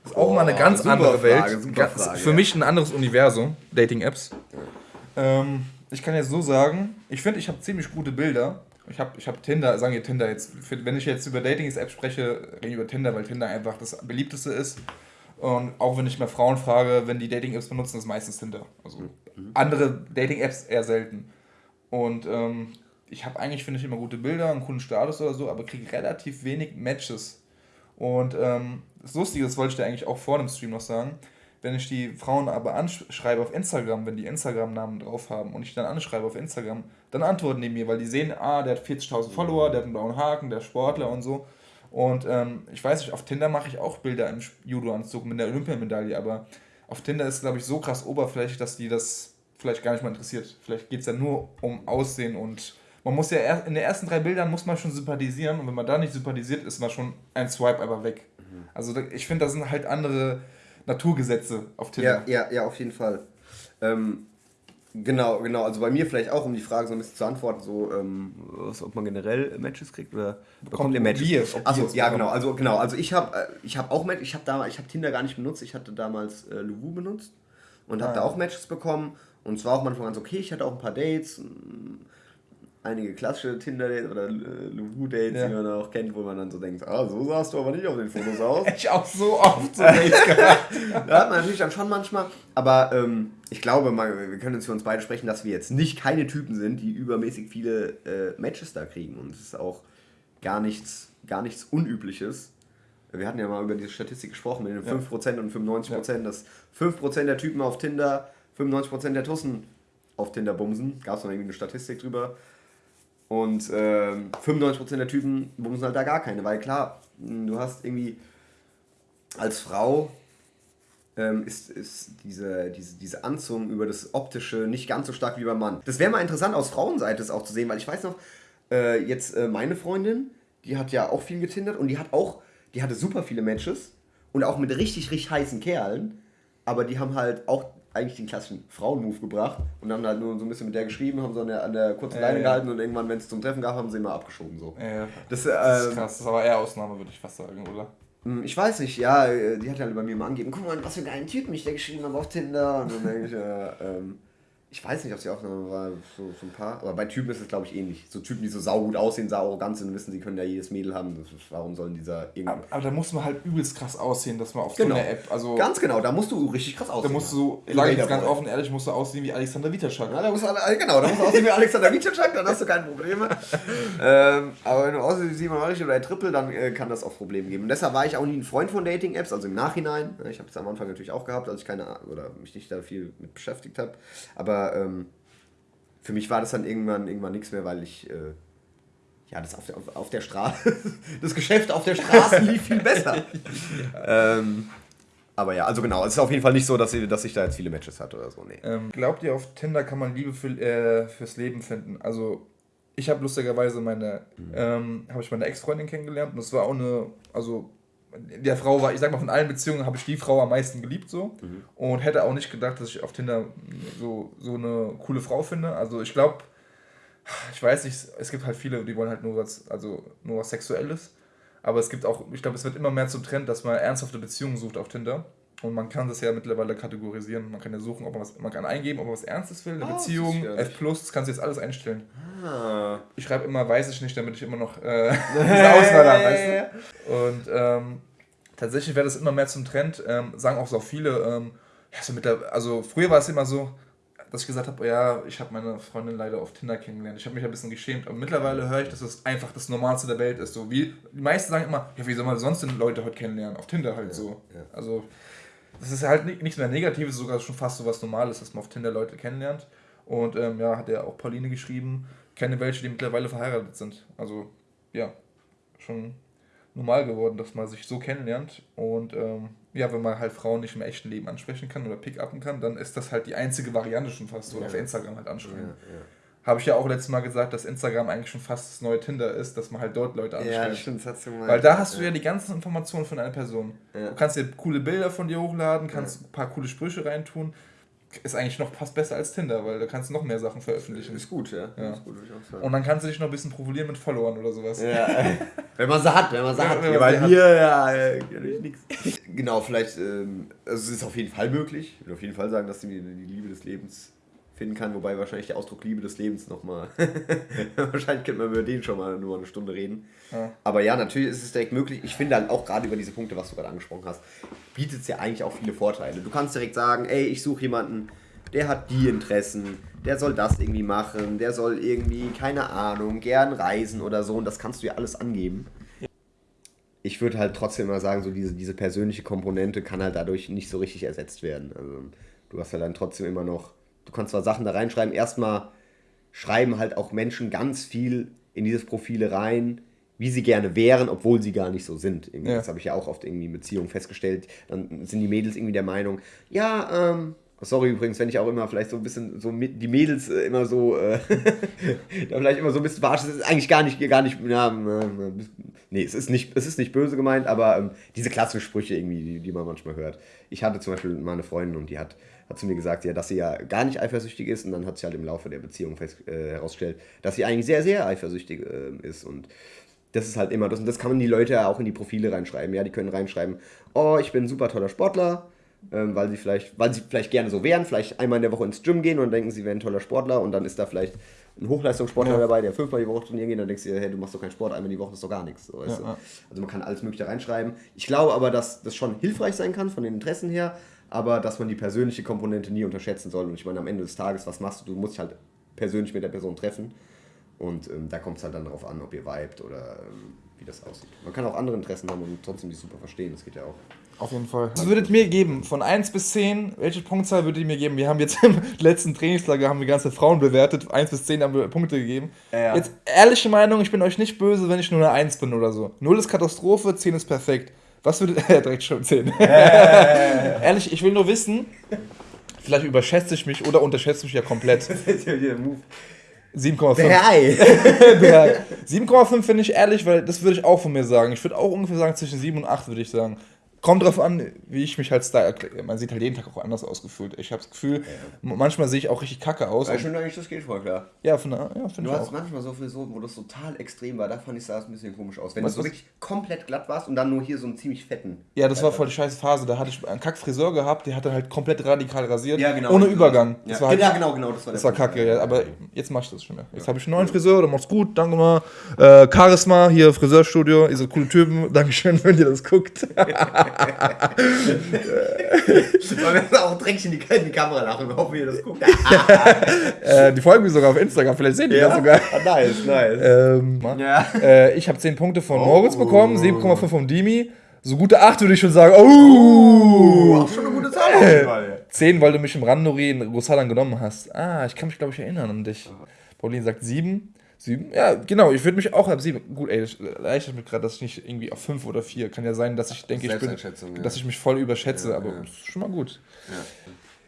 Das ist auch Boah, mal eine ganz super andere Frage, Welt. super Ganz- Frage, Für ja. mich ein anderes Universum, Dating-Apps. Ähm, ich kann jetzt so sagen, ich finde, ich habe ziemlich gute Bilder. Ich habe ich hab Tinder, sagen wir Tinder jetzt, für- wenn ich jetzt über Dating-Apps spreche, rede ich über Tinder, weil Tinder einfach das beliebteste ist. Und auch wenn ich mal Frauen frage, wenn die Dating-Apps benutzen, ist meistens Tinder. Also andere Dating-Apps eher selten. Und ähm, ich habe eigentlich, finde ich, immer gute Bilder, einen coolen Status oder so, aber kriege relativ wenig Matches. Und ähm, das Lustige, das wollte ich dir eigentlich auch vor dem Stream noch sagen, wenn ich die Frauen aber anschreibe auf Instagram, wenn die Instagram-Namen drauf haben und ich dann anschreibe auf Instagram, dann antworten die mir, weil die sehen, ah, der hat 40.000 Follower, der hat einen blauen Haken, der ist Sportler und so. Und ähm, ich weiß nicht, auf Tinder mache ich auch Bilder im Judo-Anzug mit der Olympiamedaille, aber auf Tinder ist, glaube ich, so krass oberflächlich, dass die das vielleicht gar nicht mal interessiert. Vielleicht geht es ja nur um Aussehen und man muss ja erst, in den ersten drei Bildern muss man schon sympathisieren und wenn man da nicht sympathisiert, ist man schon ein Swipe aber weg. Also ich finde, da sind halt andere Naturgesetze auf Tinder. Ja, ja, ja, auf jeden Fall. Ähm, genau, genau. Also bei mir vielleicht auch, um die Frage so ein bisschen zu antworten, so, ähm, was, ob man generell Matches kriegt oder bekommt ihr Matches? wir Also es ja, genau. Also genau. Also ich habe, äh, ich habe auch Matches. Ich habe da, ich habe Tinder gar nicht benutzt. Ich hatte damals äh, Luwu benutzt und habe Ah, da auch Matches bekommen. Und zwar auch manchmal ganz okay. Ich hatte auch ein paar Dates. mh, Einige klassische Tinder-Dates oder äh, Luwu-Dates, Ja. die man auch kennt, wo man dann so denkt, ah, so sahst du aber nicht auf den Fotos aus. Ich auch so oft so Dates gehabt. Ja, hat man natürlich dann schon manchmal. Aber ähm, ich glaube, mal, wir können uns für uns beide sprechen, dass wir jetzt nicht keine Typen sind, die übermäßig viele äh, Matches da kriegen. Und es ist auch gar nichts, gar nichts Unübliches. Wir hatten ja mal über diese Statistik gesprochen mit den Ja. 5% und 95%, dass 5% der Typen auf Tinder 95% der Tussen auf Tinder bumsen. Gab es noch irgendwie eine Statistik drüber. Und ähm, 95% der Typen bumsen halt da gar keine, weil klar, mh, du hast irgendwie als Frau ähm, ist, ist diese, diese, diese Anzug über das Optische nicht ganz so stark wie beim Mann. Das wäre mal interessant aus Frauenseite es auch zu sehen, weil ich weiß noch, äh, jetzt äh, meine Freundin, die hat ja auch viel getindert und die hat auch, die hatte super viele Matches und auch mit richtig, richtig heißen Kerlen, aber die haben halt auch eigentlich den klassischen Frauenmove gebracht und dann halt nur so ein bisschen mit der geschrieben, haben so an der, an der kurzen Leine ja. gehalten und irgendwann, wenn es zum Treffen gab, haben sie immer abgeschoben. So. Ja, das, das, ist ähm, krass, das ist aber eher Ausnahme, würde ich fast sagen, oder? Hm, ich weiß nicht, ja, äh, die hat ja bei mir mal angegeben, guck mal, was für einen geilen Typen ich da geschrieben habe auf Tinder. Und dann denke ich, äh, ähm, ich weiß nicht, ob sie Aufnahme war, so, so ein paar. Aber bei Typen ist es, glaube ich, ähnlich. So Typen, die so saugut aussehen, sau arrogant sind und wissen, sie können ja jedes Mädel haben. Ist, warum sollen dieser irgendwie. Aber, aber, da muss man halt übelst krass aussehen, dass man auf genau. so einer App. Also Ganz genau, da musst du richtig krass aussehen. Da musst du, sage ich jetzt ganz offen ehrlich, musst du aussehen wie Alexander Witterschak. Ja, da musst du, genau, da musst du aussehen wie Alexander Witterschak, dann hast du keine Probleme. ähm, aber wenn du aussiehst wie Simon Ulrich oder ein Triple, dann äh, kann das auch Probleme geben. Und deshalb war ich auch nie ein Freund von Dating-Apps, also im Nachhinein. Ich habe es am Anfang natürlich auch gehabt, als ich keine, oder mich nicht da viel mit beschäftigt habe. Aber. Ähm, für mich war das dann irgendwann, irgendwann nichts mehr, weil ich, äh, ja, das auf der, auf, auf der Straße, das Geschäft auf der Straße lief viel besser. ja. ähm, aber ja, also genau, es ist auf jeden Fall nicht so, dass ich, dass ich da jetzt viele Matches hatte oder so, nee. Ähm, glaubt ihr, auf Tinder kann man Liebe für, äh, fürs Leben finden? Also, ich habe lustigerweise meine, mhm. ähm, habe ich meine Ex-Freundin kennengelernt und das war auch eine, also der Frau war, ich sag mal, von allen Beziehungen habe ich die Frau am meisten geliebt so mhm. und hätte auch nicht gedacht, dass ich auf Tinder so, so eine coole Frau finde. Also ich glaube, ich weiß nicht, es gibt halt viele, die wollen halt nur was, also nur was Sexuelles. Aber es gibt auch, ich glaube, es wird immer mehr zum Trend, dass man ernsthafte Beziehungen sucht auf Tinder. Und man kann das ja mittlerweile kategorisieren. Man kann ja suchen, ob man was, man kann eingeben, ob man was Ernstes will, eine oh, Beziehung, F+, das kannst du jetzt alles einstellen. Ah. Ich schreibe immer, weiß ich nicht, damit ich immer noch äh, diese Auswahl habe, weißt du? Und ähm, tatsächlich wäre das immer mehr zum Trend, ähm, sagen auch so viele, ähm, ja, so mit der, also früher war es immer so, dass ich gesagt habe, ja, ich habe meine Freundin leider auf Tinder kennengelernt. Ich habe mich ein bisschen geschämt, aber mittlerweile höre ich, dass es einfach das Normalste der Welt ist. So wie die meisten sagen immer, ja, wie soll man sonst denn Leute heute kennenlernen? Auf Tinder halt ja, so. Ja. Also das ist halt nicht, nichts mehr Negatives, sogar schon fast so was Normales, dass man auf Tinder Leute kennenlernt. Und ähm, ja, hat er auch Pauline geschrieben, kenne welche, die mittlerweile verheiratet sind. Also ja, schon normal geworden, dass man sich so kennenlernt. Und ähm, ja, wenn man halt Frauen nicht im echten Leben ansprechen kann oder pick-upen kann, dann ist das halt die einzige Variante schon fast, so ja. auf Instagram halt anschreiben. Ja, ja. Habe ich ja auch letztes Mal gesagt, dass Instagram eigentlich schon fast das neue Tinder ist, dass man halt dort Leute anschreibt. Ja, stimmt, das hast du mal. Weil da hast du ja die ganzen Informationen von einer Person. Du kannst dir coole Bilder von dir hochladen, kannst ein paar coole Sprüche reintun ist eigentlich noch fast besser als Tinder, weil da kannst du noch mehr Sachen veröffentlichen. Ist gut, ja. ja. Ist gut, Und dann kannst du dich noch ein bisschen profilieren mit Followern oder sowas. Ja, wenn man sie hat, wenn man sie hat. Ja, bei mir, ja, ja, nichts. Genau, vielleicht, ähm, also es ist auf jeden Fall möglich. Ich würde auf jeden Fall sagen, dass die, die Liebe des Lebens finden kann, wobei wahrscheinlich der Ausdruck Liebe des Lebens nochmal. wahrscheinlich könnte man über den schon mal nur eine Stunde reden. Ja. Aber ja, natürlich ist es direkt möglich. Ich finde halt auch gerade über diese Punkte, was du gerade angesprochen hast, bietet es ja eigentlich auch viele Vorteile. Du kannst direkt sagen, ey, ich suche jemanden, der hat die Interessen, der soll das irgendwie machen, der soll irgendwie, keine Ahnung, gern reisen oder so und das kannst du ja alles angeben. Ich würde halt trotzdem mal sagen, so diese, diese persönliche Komponente kann halt dadurch nicht so richtig ersetzt werden. Also du hast ja dann trotzdem immer noch du kannst zwar Sachen da reinschreiben, erstmal schreiben halt auch Menschen ganz viel in dieses Profile rein, wie sie gerne wären, obwohl sie gar nicht so sind. Ja. Das habe ich ja auch oft irgendwie in Beziehungen festgestellt. Dann sind die Mädels irgendwie der Meinung, ja, ähm, sorry übrigens, wenn ich auch immer vielleicht so ein bisschen so mit, die Mädels äh, immer so, äh, vielleicht immer so ein bisschen verarscht, das ist eigentlich gar nicht, gar nicht, ja, äh, nee, es ist nicht, es ist nicht böse gemeint, aber ähm, diese klassischen Sprüche irgendwie, die, die man manchmal hört. Ich hatte zum Beispiel mal eine Freundin und die hat hat zu mir gesagt, ja, dass sie ja gar nicht eifersüchtig ist und dann hat sie halt im Laufe der Beziehung fest, äh, herausgestellt, dass sie eigentlich sehr, sehr eifersüchtig äh, ist und das ist halt immer das und das kann man die Leute ja auch in die Profile reinschreiben, ja, die können reinschreiben, oh, ich bin ein super toller Sportler, ähm, weil sie vielleicht, weil sie vielleicht gerne so wären, vielleicht einmal in der Woche ins Gym gehen und denken, sie wären ein toller Sportler und dann ist da vielleicht ein Hochleistungssportler ja. dabei, der fünfmal die Woche trainieren geht, dann denkst du hey, du machst doch keinen Sport, einmal die Woche ist doch gar nichts. So, ja, ja. Also man kann alles Mögliche reinschreiben. Ich glaube aber, dass das schon hilfreich sein kann von den Interessen her, aber dass man die persönliche Komponente nie unterschätzen soll. Und ich meine, am Ende des Tages, was machst du? Du musst dich halt persönlich mit der Person treffen. Und ähm, da kommt es halt dann darauf an, ob ihr vibet oder ähm, wie das aussieht. Man kann auch andere Interessen haben und trotzdem die super verstehen. Das geht ja auch. Auf jeden Fall. Was würdet ihr mir geben? Von 1 bis 10, welche Punktzahl würdet ihr mir geben? Wir haben jetzt im letzten Trainingslager haben wir ganze Frauen bewertet. 1 bis 10 haben wir Punkte gegeben. Ja. Jetzt ehrliche Meinung, ich bin euch nicht böse, wenn ich nur eine 1 bin oder so. 0 ist Katastrophe, 10 ist perfekt. Was würde. Ja, direkt schon 10. Ehrlich, ich will nur wissen, vielleicht überschätze ich mich oder unterschätze mich ja komplett. 7,5. 7,5 finde ich ehrlich, weil das würde ich auch von mir sagen. Ich würde auch ungefähr sagen, zwischen 7 und 8 würde ich sagen. Kommt drauf an, wie ich mich halt Style erkläre. Man sieht halt jeden Tag auch anders ausgefühlt. Ich habe das Gefühl, ja. manchmal sehe ich auch richtig kacke aus. Ja, finde eigentlich, das geht voll klar. Ja, von, ja finde ich hast manchmal so Frisuren, wo das total extrem war. Da fand ich, sah es ein bisschen komisch aus. Wenn was, du so wirklich komplett glatt warst und dann nur hier so einen ziemlich fetten. Ja, das war voll die scheiße Phase. Da hatte ich einen Kackfriseur gehabt, der hatte halt komplett radikal rasiert. Ja, genau. Ohne Übergang. Ja, das war halt, ja genau, genau. Das war, das war kacke, ja. Aber jetzt mach ich das schon mehr. Jetzt habe ich einen neuen Friseur, der macht's gut. Danke mal. Äh, Charisma, hier Friseurstudio. Ihr seid coole Typen. Dankeschön, wenn ihr das guckt. Wollen wir auch direkt in die, in die Kamera lachen und hoffen, ihr das guckt. äh, die folgen mir sogar auf Instagram, vielleicht sehen die ja? das sogar. Ah, nice, nice. Ähm, ja. äh, ich habe 10 Punkte von oh. Moritz bekommen, 7,5 von Dimi. So gute 8 würde ich schon sagen. Oh! oh auch schon eine gute Zahl auf jeden Fall. 10, weil du mich im Randori in Rosalan genommen hast. Ah, ich kann mich, glaube ich, erinnern an dich. Pauline sagt 7. Sieben? Ja, genau, ich würde mich auch ab sieben. Gut, ey, das erleichtert mich gerade, dass ich nicht irgendwie auf fünf oder vier. Kann ja sein, dass ich denke, ich bin, ja. dass ich mich voll überschätze, ja, aber ja. ist schon mal gut.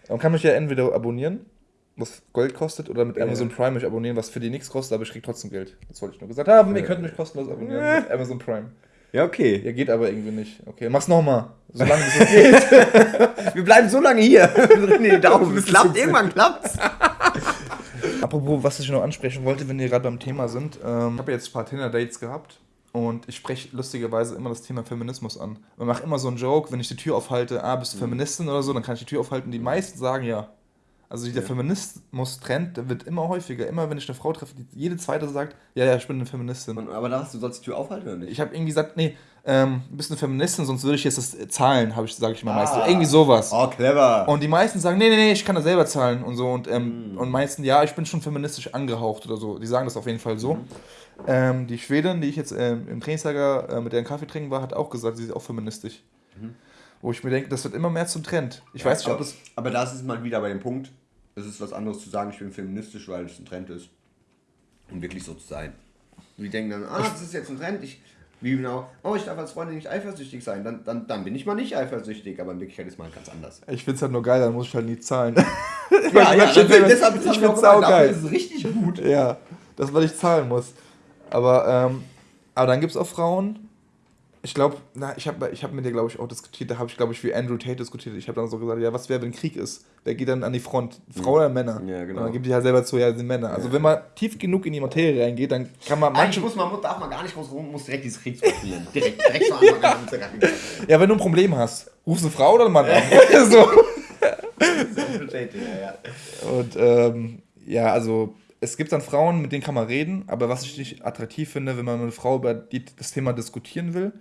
Man kann mich ja entweder abonnieren, was Gold kostet, oder mit Amazon Prime mich abonnieren, was für die nichts kostet, aber ich krieg trotzdem Geld. Das wollte ich nur gesagt haben. Ihr könnt mich kostenlos abonnieren mit Amazon Prime. Ja, okay. Ja, geht aber irgendwie nicht. Okay, mach's nochmal. Solange es geht. Wir bleiben so lange hier. Wir drücken die Daumen. Es klappt, irgendwann klappt's. Apropos, was ich noch ansprechen wollte, wenn wir gerade beim Thema sind. Ähm, ich habe jetzt ein paar Tinder-Dates gehabt und ich spreche lustigerweise immer das Thema Feminismus an. Man macht immer so einen Joke, wenn ich die Tür aufhalte, ah, bist du mhm. Feministin oder so, dann kann ich die Tür aufhalten. Die meisten sagen ja. Also der ja. Feminismus-Trend, wird immer häufiger. Immer wenn ich eine Frau treffe, die jede zweite sagt, ja, ja, ich bin eine Feministin. Und, aber da hast du sollst die Tür aufhalten oder nicht? Ich habe irgendwie gesagt, nee, ähm, bist eine Feministin, sonst würde ich jetzt das zahlen, habe ich, sage ich mal ah. meistens. Irgendwie sowas. Oh, clever. Und die meisten sagen, nee, nee, nee, ich kann das selber zahlen und so. Und, ähm, mm. und meisten, ja, ich bin schon feministisch angehaucht oder so. Die sagen das auf jeden Fall so. Mhm. Ähm, die Schwedin, die ich jetzt ähm, im Trainingslager äh, mit der einen Kaffee trinken war, hat auch gesagt, sie ist auch feministisch. Mhm. Wo ich mir denke, das wird immer mehr zum Trend. Ich ja, weiß nicht, aber, ob das. Aber da ist es mal wieder bei dem Punkt, es ist was anderes zu sagen, ich bin feministisch, weil es ein Trend ist. Und wirklich so zu sein. Und die denken dann, ah, das ist jetzt ein Trend, ich wie genau, oh, ich darf als Freundin nicht eifersüchtig sein, dann, dann, dann bin ich mal nicht eifersüchtig, aber in Wirklichkeit ist mal ganz anders. Ich finde es halt nur geil, dann muss ich halt nie zahlen. ja, ja, deshalb, deshalb ich finde es auch geil. Das ist richtig gut. Ja, das, weil ich zahlen muss. Aber, ähm, aber dann gibt es auch Frauen, ich glaube, ich habe ich hab mit dir, glaube ich, auch diskutiert, da habe ich, glaube ich, wie Andrew Tate diskutiert. Ich habe dann so gesagt, ja, was wäre, wenn Krieg ist? Wer geht dann an die Front? Frau oder Männer? Ja, genau. Und dann gibt die halt selber zu, ja, sind Männer. Also, ja. wenn man tief genug in die Materie reingeht, dann kann man manche. muss man, darf man gar nicht groß rum, muss direkt dieses Krieg spielen. direkt, direkt von Anfang an. Ja, wenn du ein Problem hast, rufst du eine Frau oder einen Mann an? so. Und, ähm, ja, also es gibt dann Frauen, mit denen kann man reden, aber was ich nicht attraktiv finde, wenn man mit einer Frau über die, das Thema diskutieren will,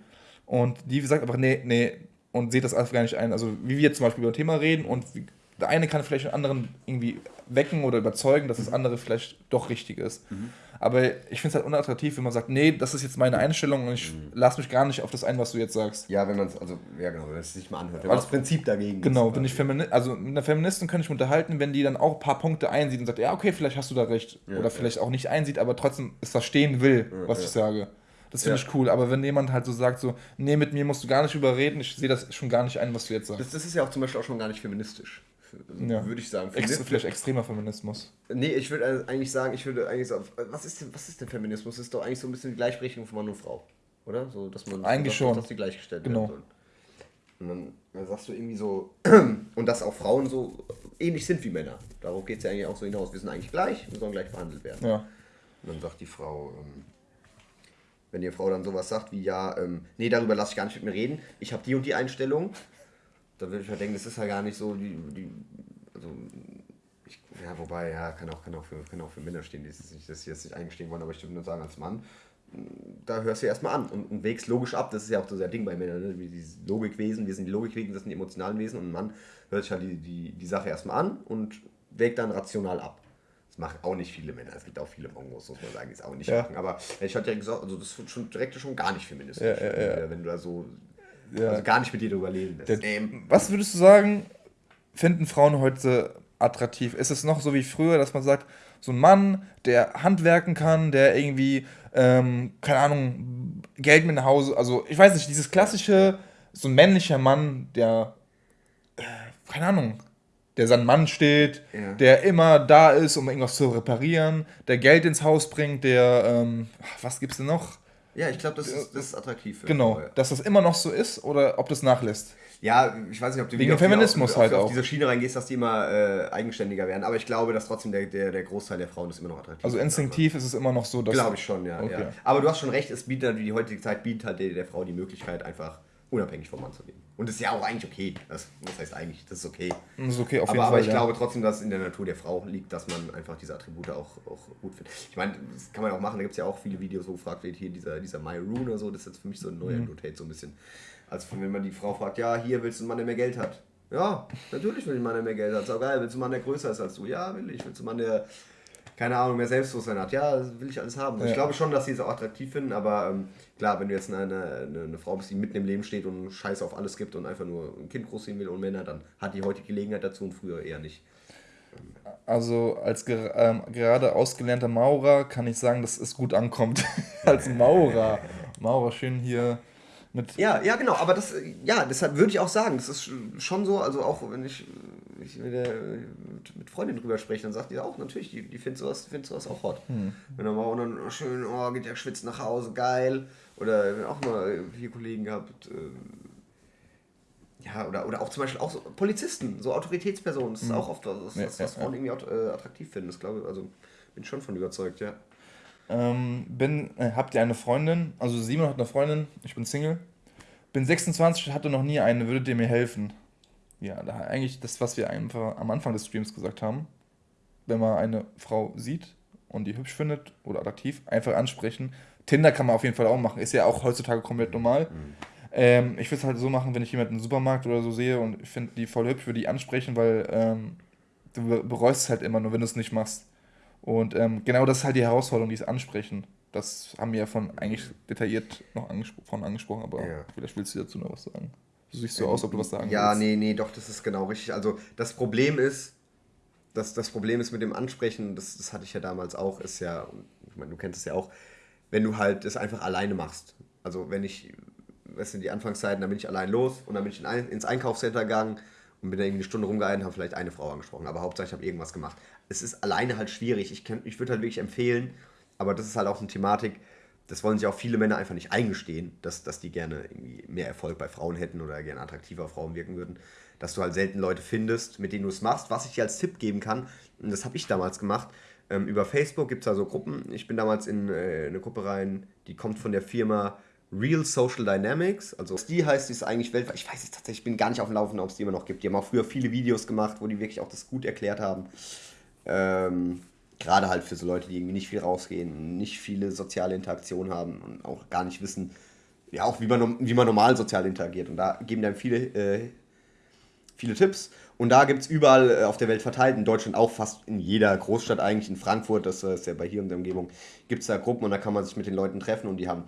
und die sagt einfach, nee, nee, und seht das alles gar nicht ein. Also, wie wir zum Beispiel über ein Thema reden und wie, der eine kann vielleicht den anderen irgendwie wecken oder überzeugen, dass das andere vielleicht doch richtig ist. Mhm. Aber ich finde es halt unattraktiv, wenn man sagt, nee, das ist jetzt meine Einstellung und ich mhm. lasse mich gar nicht auf das ein, was du jetzt sagst. Ja, wenn man es, also, ja genau, wenn es sich mal anhört. Wenn man das Prinzip dagegen Genau, ist, wenn ich Femini also mit einer Feministin könnte ich mich unterhalten, wenn die dann auch ein paar Punkte einsieht und sagt, ja, okay, vielleicht hast du da recht. Ja, oder vielleicht auch nicht einsieht, aber trotzdem es verstehen will, ja, was ich sage. Das finde ja. ich cool. Aber wenn jemand halt so sagt, so, nee, mit mir musst du gar nicht überreden, ich sehe das schon gar nicht ein, was du jetzt sagst. Das, das ist ja auch zum Beispiel auch schon gar nicht feministisch. Ja. Würde ich sagen. Ex vielleicht extremer Feminismus. Nee, ich würde eigentlich sagen, ich würde eigentlich sagen, was ist denn, was ist denn Feminismus? Das ist doch eigentlich so ein bisschen die Gleichberechtigung von Mann und Frau. Oder? So, dass man eigentlich dass, schon. dass die gleichgestellt genau. werden. Und dann, dann sagst du irgendwie so, und dass auch Frauen so ähnlich sind wie Männer. Darauf geht es ja eigentlich auch so hinaus. Wir sind eigentlich gleich, wir sollen gleich behandelt werden. Ja. Und dann sagt die Frau, ähm, wenn die Frau dann sowas sagt wie, ja, ähm, nee, darüber lasse ich gar nicht mit mir reden, ich habe die und die Einstellung, dann würde ich halt denken, das ist ja gar nicht so, die, die also, ich, ja, wobei, ja, kann auch, kann auch, für, kann auch für Männer stehen, die nicht, dass sie jetzt nicht eingestehen wollen, aber ich würde nur sagen, als Mann, da hörst du erstmal an und, und wägst logisch ab. Das ist ja auch so sehr Ding bei Männern, ne? dieses Logikwesen, wir sind die Logikwesen, das sind die emotionalen Wesen und ein Mann hört sich halt die, die, die Sache erstmal an und wägt dann rational ab. Das machen auch nicht viele Männer. Es gibt auch viele Mongos, muss man sagen, die es auch nicht ja. machen. Aber ich hatte ja gesagt, also das ist schon direkt schon gar nicht feministisch. Ja, ja, wenn du da so also gar nicht mit dir drüber reden lässt. Was würdest du sagen, finden Frauen heute attraktiv? Ist es noch so wie früher, dass man sagt, so ein Mann, der handwerken kann, der irgendwie, ähm, keine Ahnung, Geld mit nach Hause, also ich weiß nicht, dieses klassische so ein männlicher Mann, der, äh, keine Ahnung, der sein Mann steht, ja. der immer da ist, um irgendwas zu reparieren, der Geld ins Haus bringt, der, ähm, was gibt's denn noch? Ja, ich glaube, das, ist, das ist attraktiv. Für genau, dass das immer noch so ist oder ob das nachlässt. Ja, ich weiß nicht, ob du Wegen Feminismus auf, halt auf, auf, diese Schiene reingehst, dass die immer äh, eigenständiger werden. Aber ich glaube, dass trotzdem der, der, der Großteil der Frauen ist immer noch attraktiv. Also instinktiv ist es immer noch so, dass. Glaube ich schon, ja, okay. ja. Aber du hast schon recht, es bietet halt, die heutige Zeit bietet halt der, der Frau die Möglichkeit, einfach unabhängig vom Mann zu leben. Und das ist ja auch eigentlich okay. Das, das heißt eigentlich, das ist okay. Das ist okay, auf jeden aber, Fall. Aber ich ja. glaube trotzdem, dass es in der Natur der Frau liegt, dass man einfach diese Attribute auch, auch gut findet. Ich meine, das kann man auch machen. Da gibt es ja auch viele Videos, wo gefragt wird, hier dieser, dieser My Rune oder so, das ist jetzt für mich so ein neuer mhm. Notate, so ein bisschen. Also wenn man die Frau fragt, ja, hier willst du einen Mann, der mehr Geld hat. Ja, natürlich will ich einen Mann, der mehr Geld hat. Ist auch geil. Willst du einen Mann, der größer ist als du? Ja, will ich. Willst du einen Mann, der keine Ahnung, mehr Selbstbewusstsein hat. Ja, das will ich alles haben. Ja. Ich glaube schon, dass sie es auch attraktiv finden, aber ähm, klar, wenn du jetzt eine, eine, eine, Frau bist, die mitten im Leben steht und Scheiß auf alles gibt und einfach nur ein Kind großziehen will und Männer, dann hat die heute Gelegenheit dazu und früher eher nicht. Also als ger ähm, gerade ausgelernter Maurer kann ich sagen, dass es gut ankommt. als Maurer. Maurer schön hier mit. Ja, ja, genau, aber das, ja, deshalb würde ich auch sagen, das ist schon so, also auch wenn ich ich mit, der, mit Freundin drüber spreche, dann sagt die auch, natürlich, die, die findet sowas, findet sowas auch hot. Hm. Wenn dann mal dann oh, schön, oh, geht der schwitzt nach Hause, geil. Oder auch mal vier Kollegen gehabt, äh, ja, oder, oder auch zum Beispiel auch so Polizisten, so Autoritätspersonen, das ist hm. auch oft was, was, was Frauen irgendwie äh, attraktiv finden. Das glaube ich, also bin schon von überzeugt, ja. Ähm, bin, äh, habt ihr eine Freundin? Also Simon hat eine Freundin, ich bin Single. Bin 26, hatte noch nie eine, würdet ihr mir helfen? Ja, da eigentlich das, was wir einfach am Anfang des Streams gesagt haben. Wenn man eine Frau sieht und die hübsch findet oder attraktiv, einfach ansprechen. Tinder kann man auf jeden Fall auch machen, ist ja auch heutzutage komplett normal. Mhm. Ähm, ich würde es halt so machen, wenn ich jemanden im Supermarkt oder so sehe und ich finde die voll hübsch, würde ich ansprechen, weil ähm, du bereust es halt immer nur, wenn du es nicht machst. Und ähm, genau das ist halt die Herausforderung, dieses Ansprechen. Das haben wir ja von eigentlich detailliert noch angespro von angesprochen, aber ja. vielleicht willst du dazu noch was sagen. Du siehst so aus, ob du was sagen Ja, willst. nee, nee, doch, das ist genau richtig. Also das Problem ist, das, das Problem ist mit dem Ansprechen, das, das hatte ich ja damals auch, ist ja, ich meine, du kennst es ja auch, wenn du halt es einfach alleine machst. Also wenn ich, weißt du, die Anfangszeiten, dann bin ich allein los und dann bin ich in ein, ins Einkaufscenter gegangen und bin da irgendwie eine Stunde rumgehalten, habe vielleicht eine Frau angesprochen, aber hauptsächlich habe ich irgendwas gemacht. Es ist alleine halt schwierig. Ich, ich würde halt wirklich empfehlen, aber das ist halt auch eine Thematik, das wollen sich auch viele Männer einfach nicht eingestehen, dass, dass die gerne irgendwie mehr Erfolg bei Frauen hätten oder gerne attraktiver Frauen wirken würden. Dass du halt selten Leute findest, mit denen du es machst. Was ich dir als Tipp geben kann, und das habe ich damals gemacht, ähm, über Facebook gibt es da so Gruppen. Ich bin damals in äh, eine Gruppe rein, die kommt von der Firma Real Social Dynamics. Also die heißt, die ist eigentlich weltweit. Ich weiß jetzt tatsächlich, ich bin gar nicht auf dem Laufenden, ob es die immer noch gibt. Die haben auch früher viele Videos gemacht, wo die wirklich auch das gut erklärt haben. Ähm, Gerade halt für so Leute, die irgendwie nicht viel rausgehen, nicht viele soziale Interaktionen haben und auch gar nicht wissen, ja, auch wie man, wie man normal sozial interagiert. Und da geben dann viele, äh, viele Tipps. Und da gibt es überall äh, auf der Welt verteilt, in Deutschland auch fast in jeder Großstadt eigentlich, in Frankfurt, das ist ja bei hier in der Umgebung, gibt es da Gruppen und da kann man sich mit den Leuten treffen und die haben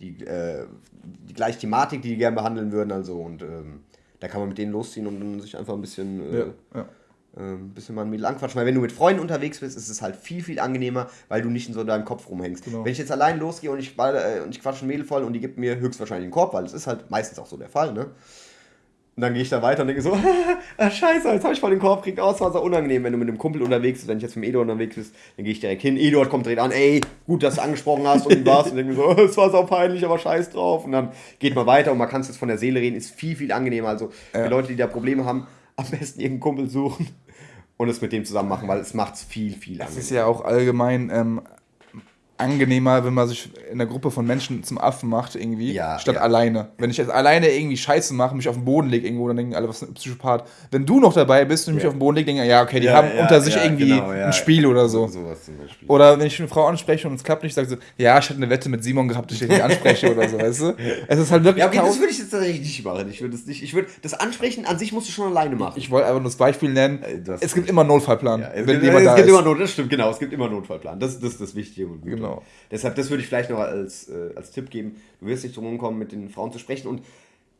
die, äh, die gleiche Thematik, die die gerne behandeln würden. Also und ähm, da kann man mit denen losziehen und sich einfach ein bisschen äh, ja, ja ähm, bisschen mal ein Mädel anquatschen. Weil wenn du mit Freunden unterwegs bist, ist es halt viel, viel angenehmer, weil du nicht in so deinem Kopf rumhängst. Genau. Wenn ich jetzt allein losgehe und ich, äh, und ich quatsche ein Mädel voll und die gibt mir höchstwahrscheinlich einen Korb, weil das ist halt meistens auch so der Fall, ne? Und dann gehe ich da weiter und denke so, ah, scheiße, jetzt habe ich voll den Korb gekriegt. Oh, es war so unangenehm, wenn du mit einem Kumpel unterwegs bist. Wenn ich jetzt mit Eduard unterwegs bist, dann gehe ich direkt hin. Eduard kommt direkt an, ey, gut, dass du angesprochen hast und wie war's? Und denke mir so, es war so peinlich, aber scheiß drauf. Und dann geht man weiter und man kann es jetzt von der Seele reden, ist viel, viel angenehmer. Also ja. Leute, die da Probleme haben, am besten irgendeinen Kumpel suchen und es mit dem zusammen machen, weil es macht es viel, viel angenehmer. Es ist ja auch allgemein ähm, angenehmer, wenn man sich in einer Gruppe von Menschen zum Affen macht, irgendwie, ja, statt ja. alleine. Wenn ich jetzt alleine irgendwie Scheiße mache, mich auf den Boden lege irgendwo, dann denken alle, was ist ein Psychopath. Wenn du noch dabei bist und mich ja. auf den Boden lege, denken ja, okay, die haben unter sich irgendwie genau, ein Spiel oder so. Beispiel. Oder wenn ich eine Frau anspreche und es klappt nicht, sage so, ja, ich hatte eine Wette mit Simon gehabt, dass ich dich nicht anspreche oder so, weißt du? Es ist halt wirklich. Ja, okay, das würde ich jetzt tatsächlich nicht machen. Ich würde das nicht, ich würde, das Ansprechen an sich musst du schon alleine machen. Ich wollte einfach nur das Beispiel nennen. Es gibt immer einen Notfallplan. es wenn gibt, jemand es da gibt ist. immer Not, das stimmt, genau, es gibt immer Notfallplan. Das, das ist das Wichtige und Gute. Genau. Deshalb, das würde ich vielleicht noch als, äh, als Tipp geben. Du wirst nicht drum kommen, mit den Frauen zu sprechen und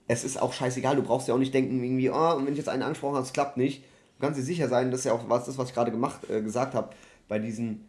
es ist auch scheißegal. Du brauchst ja auch nicht denken, irgendwie, oh, wenn ich jetzt einen angesprochen habe, es klappt nicht. Du kannst dir sicher sein, das ist ja auch was, das, was ich gerade gemacht, äh, gesagt habe, bei diesen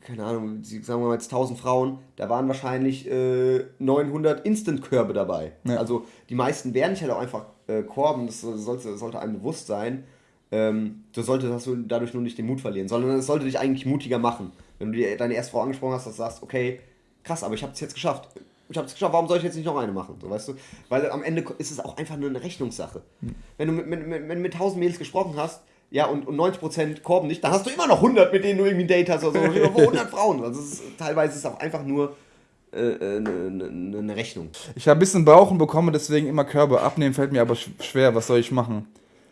keine Ahnung, sagen wir mal jetzt 1000 Frauen, da waren wahrscheinlich äh, 900 Instant-Körbe dabei. Ja. Also die meisten werden nicht halt auch einfach äh, korben, das sollte, sollte einem bewusst sein. Ähm, du solltest du dadurch nur nicht den Mut verlieren, sondern es sollte dich eigentlich mutiger machen. Wenn du dir deine erste Frau angesprochen hast, dass du sagst, okay, krass, aber ich habe es jetzt geschafft. Ich habe es geschafft, warum soll ich jetzt nicht noch eine machen? So, weißt du? Weil am Ende ist es auch einfach nur eine Rechnungssache. Hm. Wenn du mit, mit, mit, mit 1000 Mädels gesprochen hast, ja, und, und 90% korben nicht, dann hast du immer noch 100, mit denen du irgendwie ein Date hast oder so. 100 Frauen. Also ist, teilweise ist es auch einfach nur eine äh, äh ne, ne, ne Rechnung. Ich habe ein bisschen Bauch und bekomme deswegen immer Körbe. Abnehmen fällt mir aber schwer. Was soll ich machen?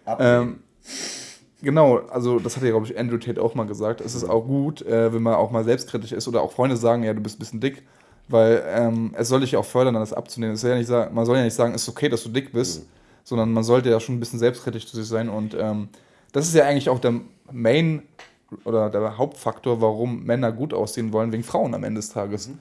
Abnehmen. Ähm, genau, also das hat ja, glaube ich, Andrew Tate auch mal gesagt. Es ist auch gut, äh, wenn man auch mal selbstkritisch ist oder auch Freunde sagen, ja, du bist ein bisschen dick. Weil ähm, es soll dich auch fördern, das abzunehmen. Das ja nicht sagen, man soll ja nicht sagen, es ist okay, dass du dick bist, mhm. sondern man sollte ja schon ein bisschen selbstkritisch zu sich sein und ähm, das ist ja eigentlich auch der Main oder der Hauptfaktor, warum Männer gut aussehen wollen, wegen Frauen am Ende des Tages. Mhm.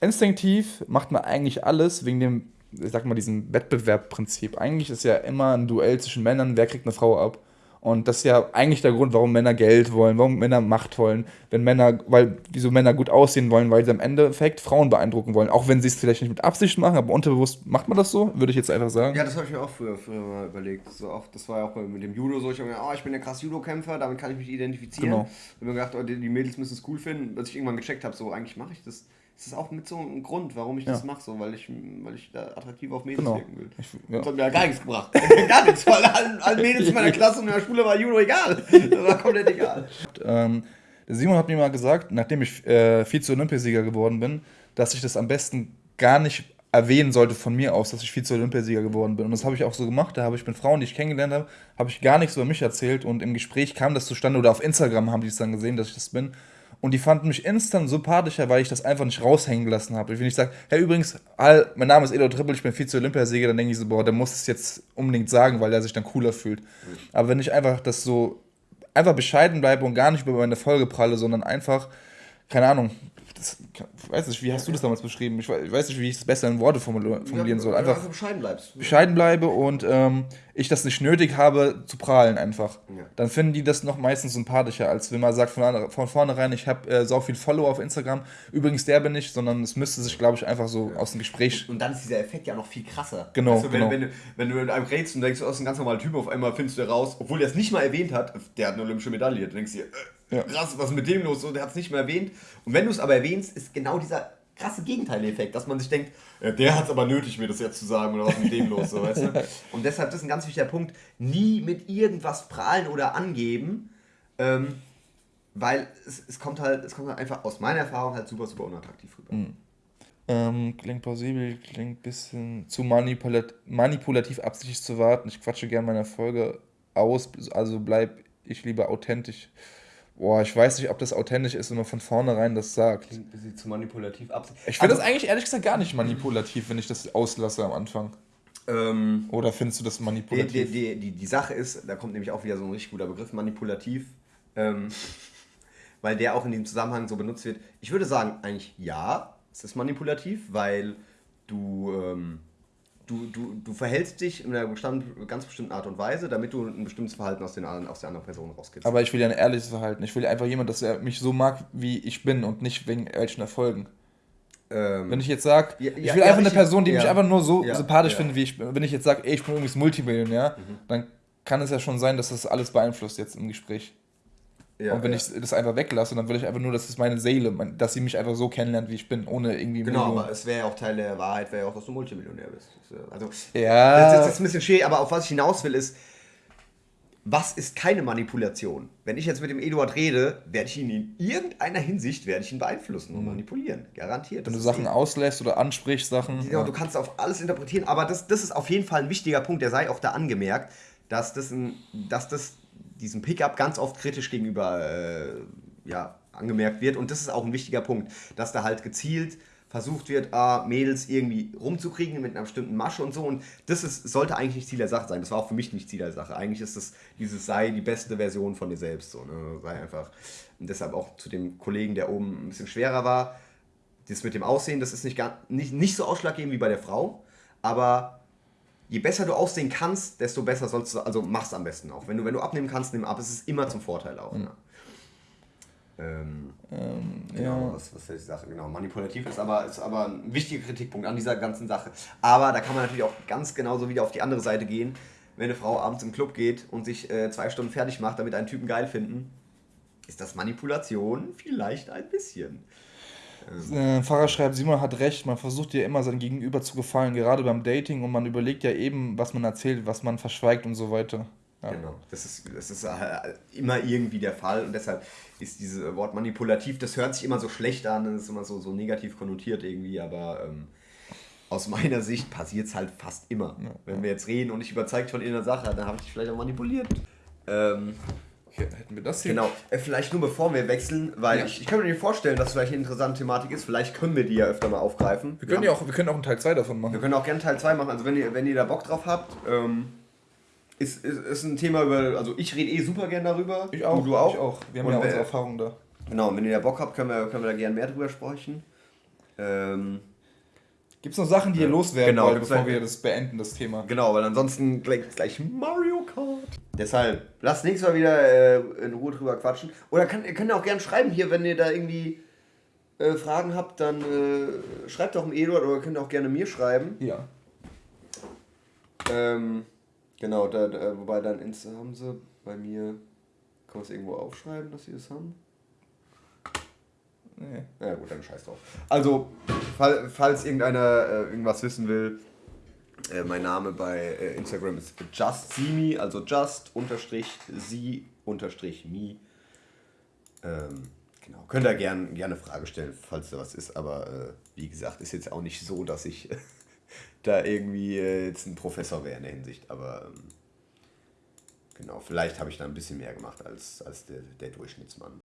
Instinktiv macht man eigentlich alles wegen dem, ich sag mal, diesem Wettbewerbprinzip. Eigentlich ist ja immer ein Duell zwischen Männern, wer kriegt eine Frau ab. Und das ist ja eigentlich der Grund, warum Männer Geld wollen, warum Männer Macht wollen, wenn Männer, weil wieso Männer gut aussehen wollen, weil sie am Endeffekt Frauen beeindrucken wollen. Auch wenn sie es vielleicht nicht mit Absicht machen, aber unterbewusst macht man das so, würde ich jetzt einfach sagen. Ja, das habe ich mir auch früher, früher mal überlegt. So auch, das war ja auch mit dem Judo so. Ich habe mir gedacht, oh, ich bin der krass Judo-Kämpfer, damit kann ich mich identifizieren. Genau. Ich habe mir gedacht, oh, die, die Mädels müssen es cool finden, bis ich irgendwann gecheckt habe, so eigentlich mache ich das das ist auch mit so einem Grund, warum ich ja. das mache, so, weil ich, weil ich da attraktiv auf Mädels genau. wirken will. Ich, ja. Das hat mir ja gar nichts gebracht. gar nichts, weil allen, allen Mädels in meiner Klasse und in der Schule war Judo egal. Das war komplett egal. Ähm, Simon hat mir mal gesagt, nachdem ich äh, Vize-Olympiasieger geworden bin, dass ich das am besten gar nicht erwähnen sollte von mir aus, dass ich Vize-Olympiasieger geworden bin. Und das habe ich auch so gemacht. Da habe ich mit Frauen, die ich kennengelernt habe, habe ich gar nichts über mich erzählt. Und im Gespräch kam das zustande, oder auf Instagram haben die es dann gesehen, dass ich das bin. Und die fanden mich instant sympathischer, weil ich das einfach nicht raushängen gelassen habe. Wenn ich sage, hey, übrigens, all, mein Name ist Edo Trippel, ich bin Vize-Olympiasieger, dann denke ich so, boah, der muss es jetzt unbedingt sagen, weil er sich dann cooler fühlt. Aber wenn ich einfach das so, einfach bescheiden bleibe und gar nicht über meine Folge pralle, sondern einfach, keine Ahnung, das, ich weiß nicht, wie hast du das damals beschrieben? Ich weiß nicht, wie ich es besser in Worte formulieren soll. Einfach, bescheiden bleibst. Bescheiden bleibe und ähm, ich das nicht nötig habe zu prahlen einfach. Ja. Dann finden die das noch meistens sympathischer, als wenn man sagt von, von vornherein, ich habe äh, so viel Follower auf Instagram. Übrigens, der bin ich, sondern es müsste sich, glaube ich, einfach so ja. aus dem Gespräch. Und dann ist dieser Effekt ja noch viel krasser. Genau. Du, wenn, genau. Wenn, wenn, wenn, du mit einem redest und denkst, du bist ein ganz normaler Typ, auf einmal findest du raus, obwohl er es nicht mal erwähnt hat, der hat eine olympische Medaille. Du denkst dir, äh, ja. Krass, was ist mit dem los? So, der hat es nicht mehr erwähnt. Und wenn du es aber erwähnst, ist genau dieser krasse Gegenteileffekt, dass man sich denkt, ja, der hat es aber nötig, mir das jetzt zu sagen oder was mit dem los, so, weißt du? Und deshalb das ist ein ganz wichtiger Punkt, nie mit irgendwas prahlen oder angeben, ähm, weil es, es, kommt halt, es kommt halt einfach aus meiner Erfahrung halt super, super unattraktiv rüber. Mhm. Ähm, klingt plausibel, klingt ein bisschen zu manipulat manipulativ absichtlich zu warten. Ich quatsche gerne meine Folge aus, also bleib ich lieber authentisch. Boah, ich weiß nicht, ob das authentisch ist, wenn man von vornherein das sagt. Sie zu manipulativ ab. Ich finde das eigentlich ehrlich gesagt gar nicht manipulativ, wenn ich das auslasse am Anfang. Ähm, Oder findest du das manipulativ? Die, die, die, die, Sache ist, da kommt nämlich auch wieder so ein richtig guter Begriff, manipulativ, ähm, weil der auch in dem Zusammenhang so benutzt wird. Ich würde sagen, eigentlich ja, es ist manipulativ, weil du ähm, du, du, du verhältst dich in einer ganz bestimmten Art und Weise, damit du ein bestimmtes Verhalten aus, den, aus der anderen Person rauskriegst. Aber ich will ja ein ehrliches Verhalten. Ich will ja einfach jemand, dass er mich so mag, wie ich bin und nicht wegen welchen Erfolgen. Ähm, wenn ich jetzt sage, ja, ich will ja, einfach eine Person, die mich einfach nur so sympathisch findet, wie ich bin. Wenn ich jetzt sage, ey, ich bin übrigens Multimillionär, mhm. dann kann es ja schon sein, dass das alles beeinflusst jetzt im Gespräch. Ja, und wenn ja. ich das einfach weglasse, dann will ich einfach nur, dass es meine Seele, dass sie mich einfach so kennenlernt, wie ich bin, ohne irgendwie. Genau, Millionen. aber es wäre ja auch Teil der Wahrheit, wäre ja auch, dass du Multimillionär bist. Also, ja. Das ist, ist ein bisschen schwierig, aber auf was ich hinaus will, ist, was ist keine Manipulation? Wenn ich jetzt mit dem Eduard rede, werde ich ihn in irgendeiner Hinsicht werde ich ihn beeinflussen und mhm. manipulieren. Garantiert. Wenn du Sachen auslässt oder ansprichst, Sachen. Ja, ja, du kannst auf alles interpretieren, aber das, das ist auf jeden Fall ein wichtiger Punkt, der sei auch da angemerkt, dass das, ein, dass das diesem Pickup ganz oft kritisch gegenüber äh, ja, angemerkt wird. Und das ist auch ein wichtiger Punkt, dass da halt gezielt versucht wird, ah, Mädels irgendwie rumzukriegen mit einer bestimmten Masche und so. Und das ist, sollte eigentlich nicht Ziel der Sache sein. Das war auch für mich nicht Ziel der Sache. Eigentlich ist es dieses sei die beste Version von dir selbst. So, ne? Sei einfach. Und deshalb auch zu dem Kollegen, der oben ein bisschen schwerer war. Das mit dem Aussehen, das ist nicht, gar, nicht, nicht so ausschlaggebend wie bei der Frau. Aber je besser du aussehen kannst, desto besser sollst du, also mach's am besten auch. Wenn du, wenn du abnehmen kannst, nimm ab. Es ist immer zum Vorteil auch. Mhm. Ähm, Ähm, genau, ja. was, was ist die Sache? Genau, manipulativ ist aber, ist aber ein wichtiger Kritikpunkt an dieser ganzen Sache. Aber da kann man natürlich auch ganz genauso wieder auf die andere Seite gehen. Wenn eine Frau abends im Club geht und sich äh, zwei Stunden fertig macht, damit einen Typen geil finden, ist das Manipulation vielleicht ein bisschen. Äh, Pfarrer schreibt, Simon hat recht, man versucht ja immer sein Gegenüber zu gefallen, gerade beim Dating und man überlegt ja eben, was man erzählt, was man verschweigt und so weiter. Ja. Genau, das ist, das ist äh, immer irgendwie der Fall und deshalb ist dieses Wort manipulativ, das hört sich immer so schlecht an, das ist immer so, so negativ konnotiert irgendwie, aber ähm, aus meiner Sicht passiert es halt fast immer. Wenn wir jetzt reden und ich überzeugt von irgendeiner Sache, dann habe ich dich vielleicht auch manipuliert. Ähm, Hätten wir das hier? genau, äh, vielleicht nur bevor wir wechseln, weil Ja. ich, ich kann mir vorstellen, dass vielleicht eine interessante Thematik ist, vielleicht können wir die ja öfter mal aufgreifen. Wir können ja auch, wir können auch einen Teil 2 davon Wir machen. können auch gerne Teil 2 machen, also wenn ihr, wenn ihr da Bock drauf habt, ähm, ist, ist, ist ein Thema über, also ich rede eh super gern darüber. Ich auch, Du, du auch. Ich auch. Wir haben Und ja unsere Erfahrungen da. Genau, wenn ihr da Bock habt, können wir, können wir da gerne mehr drüber sprechen. Ähm, Gibt es noch Sachen, die ihr loswerden Genau, wollt, bevor wir das beenden, das Thema? genau, weil ansonsten gleich, gleich Mario Kart. Deshalb, lasst nächstes Mal wieder äh, in Ruhe drüber quatschen. Oder kann, ihr könnt auch gerne schreiben hier, wenn ihr da irgendwie äh, Fragen habt, dann äh, schreibt doch dem Eduard oder könnt auch gerne mir schreiben. Ja. Ähm, genau, da, da, wobei dann Insta haben sie bei mir. Kann man es irgendwo aufschreiben, dass sie das haben? Nee. Ja, gut, dann scheiß drauf. Also, fall, falls irgendeiner äh, irgendwas wissen will, äh, mein Name bei äh, Instagram ist justsimi, also just unterstrich sie unterstrich me. Ähm, genau, könnt ihr gern, gerne Frage stellen, falls da was ist, aber äh, wie gesagt, ist jetzt auch nicht so, dass ich da irgendwie äh, jetzt ein Professor wäre in der Hinsicht, aber ähm, genau, vielleicht habe ich da ein bisschen mehr gemacht als, als der, der Durchschnittsmann.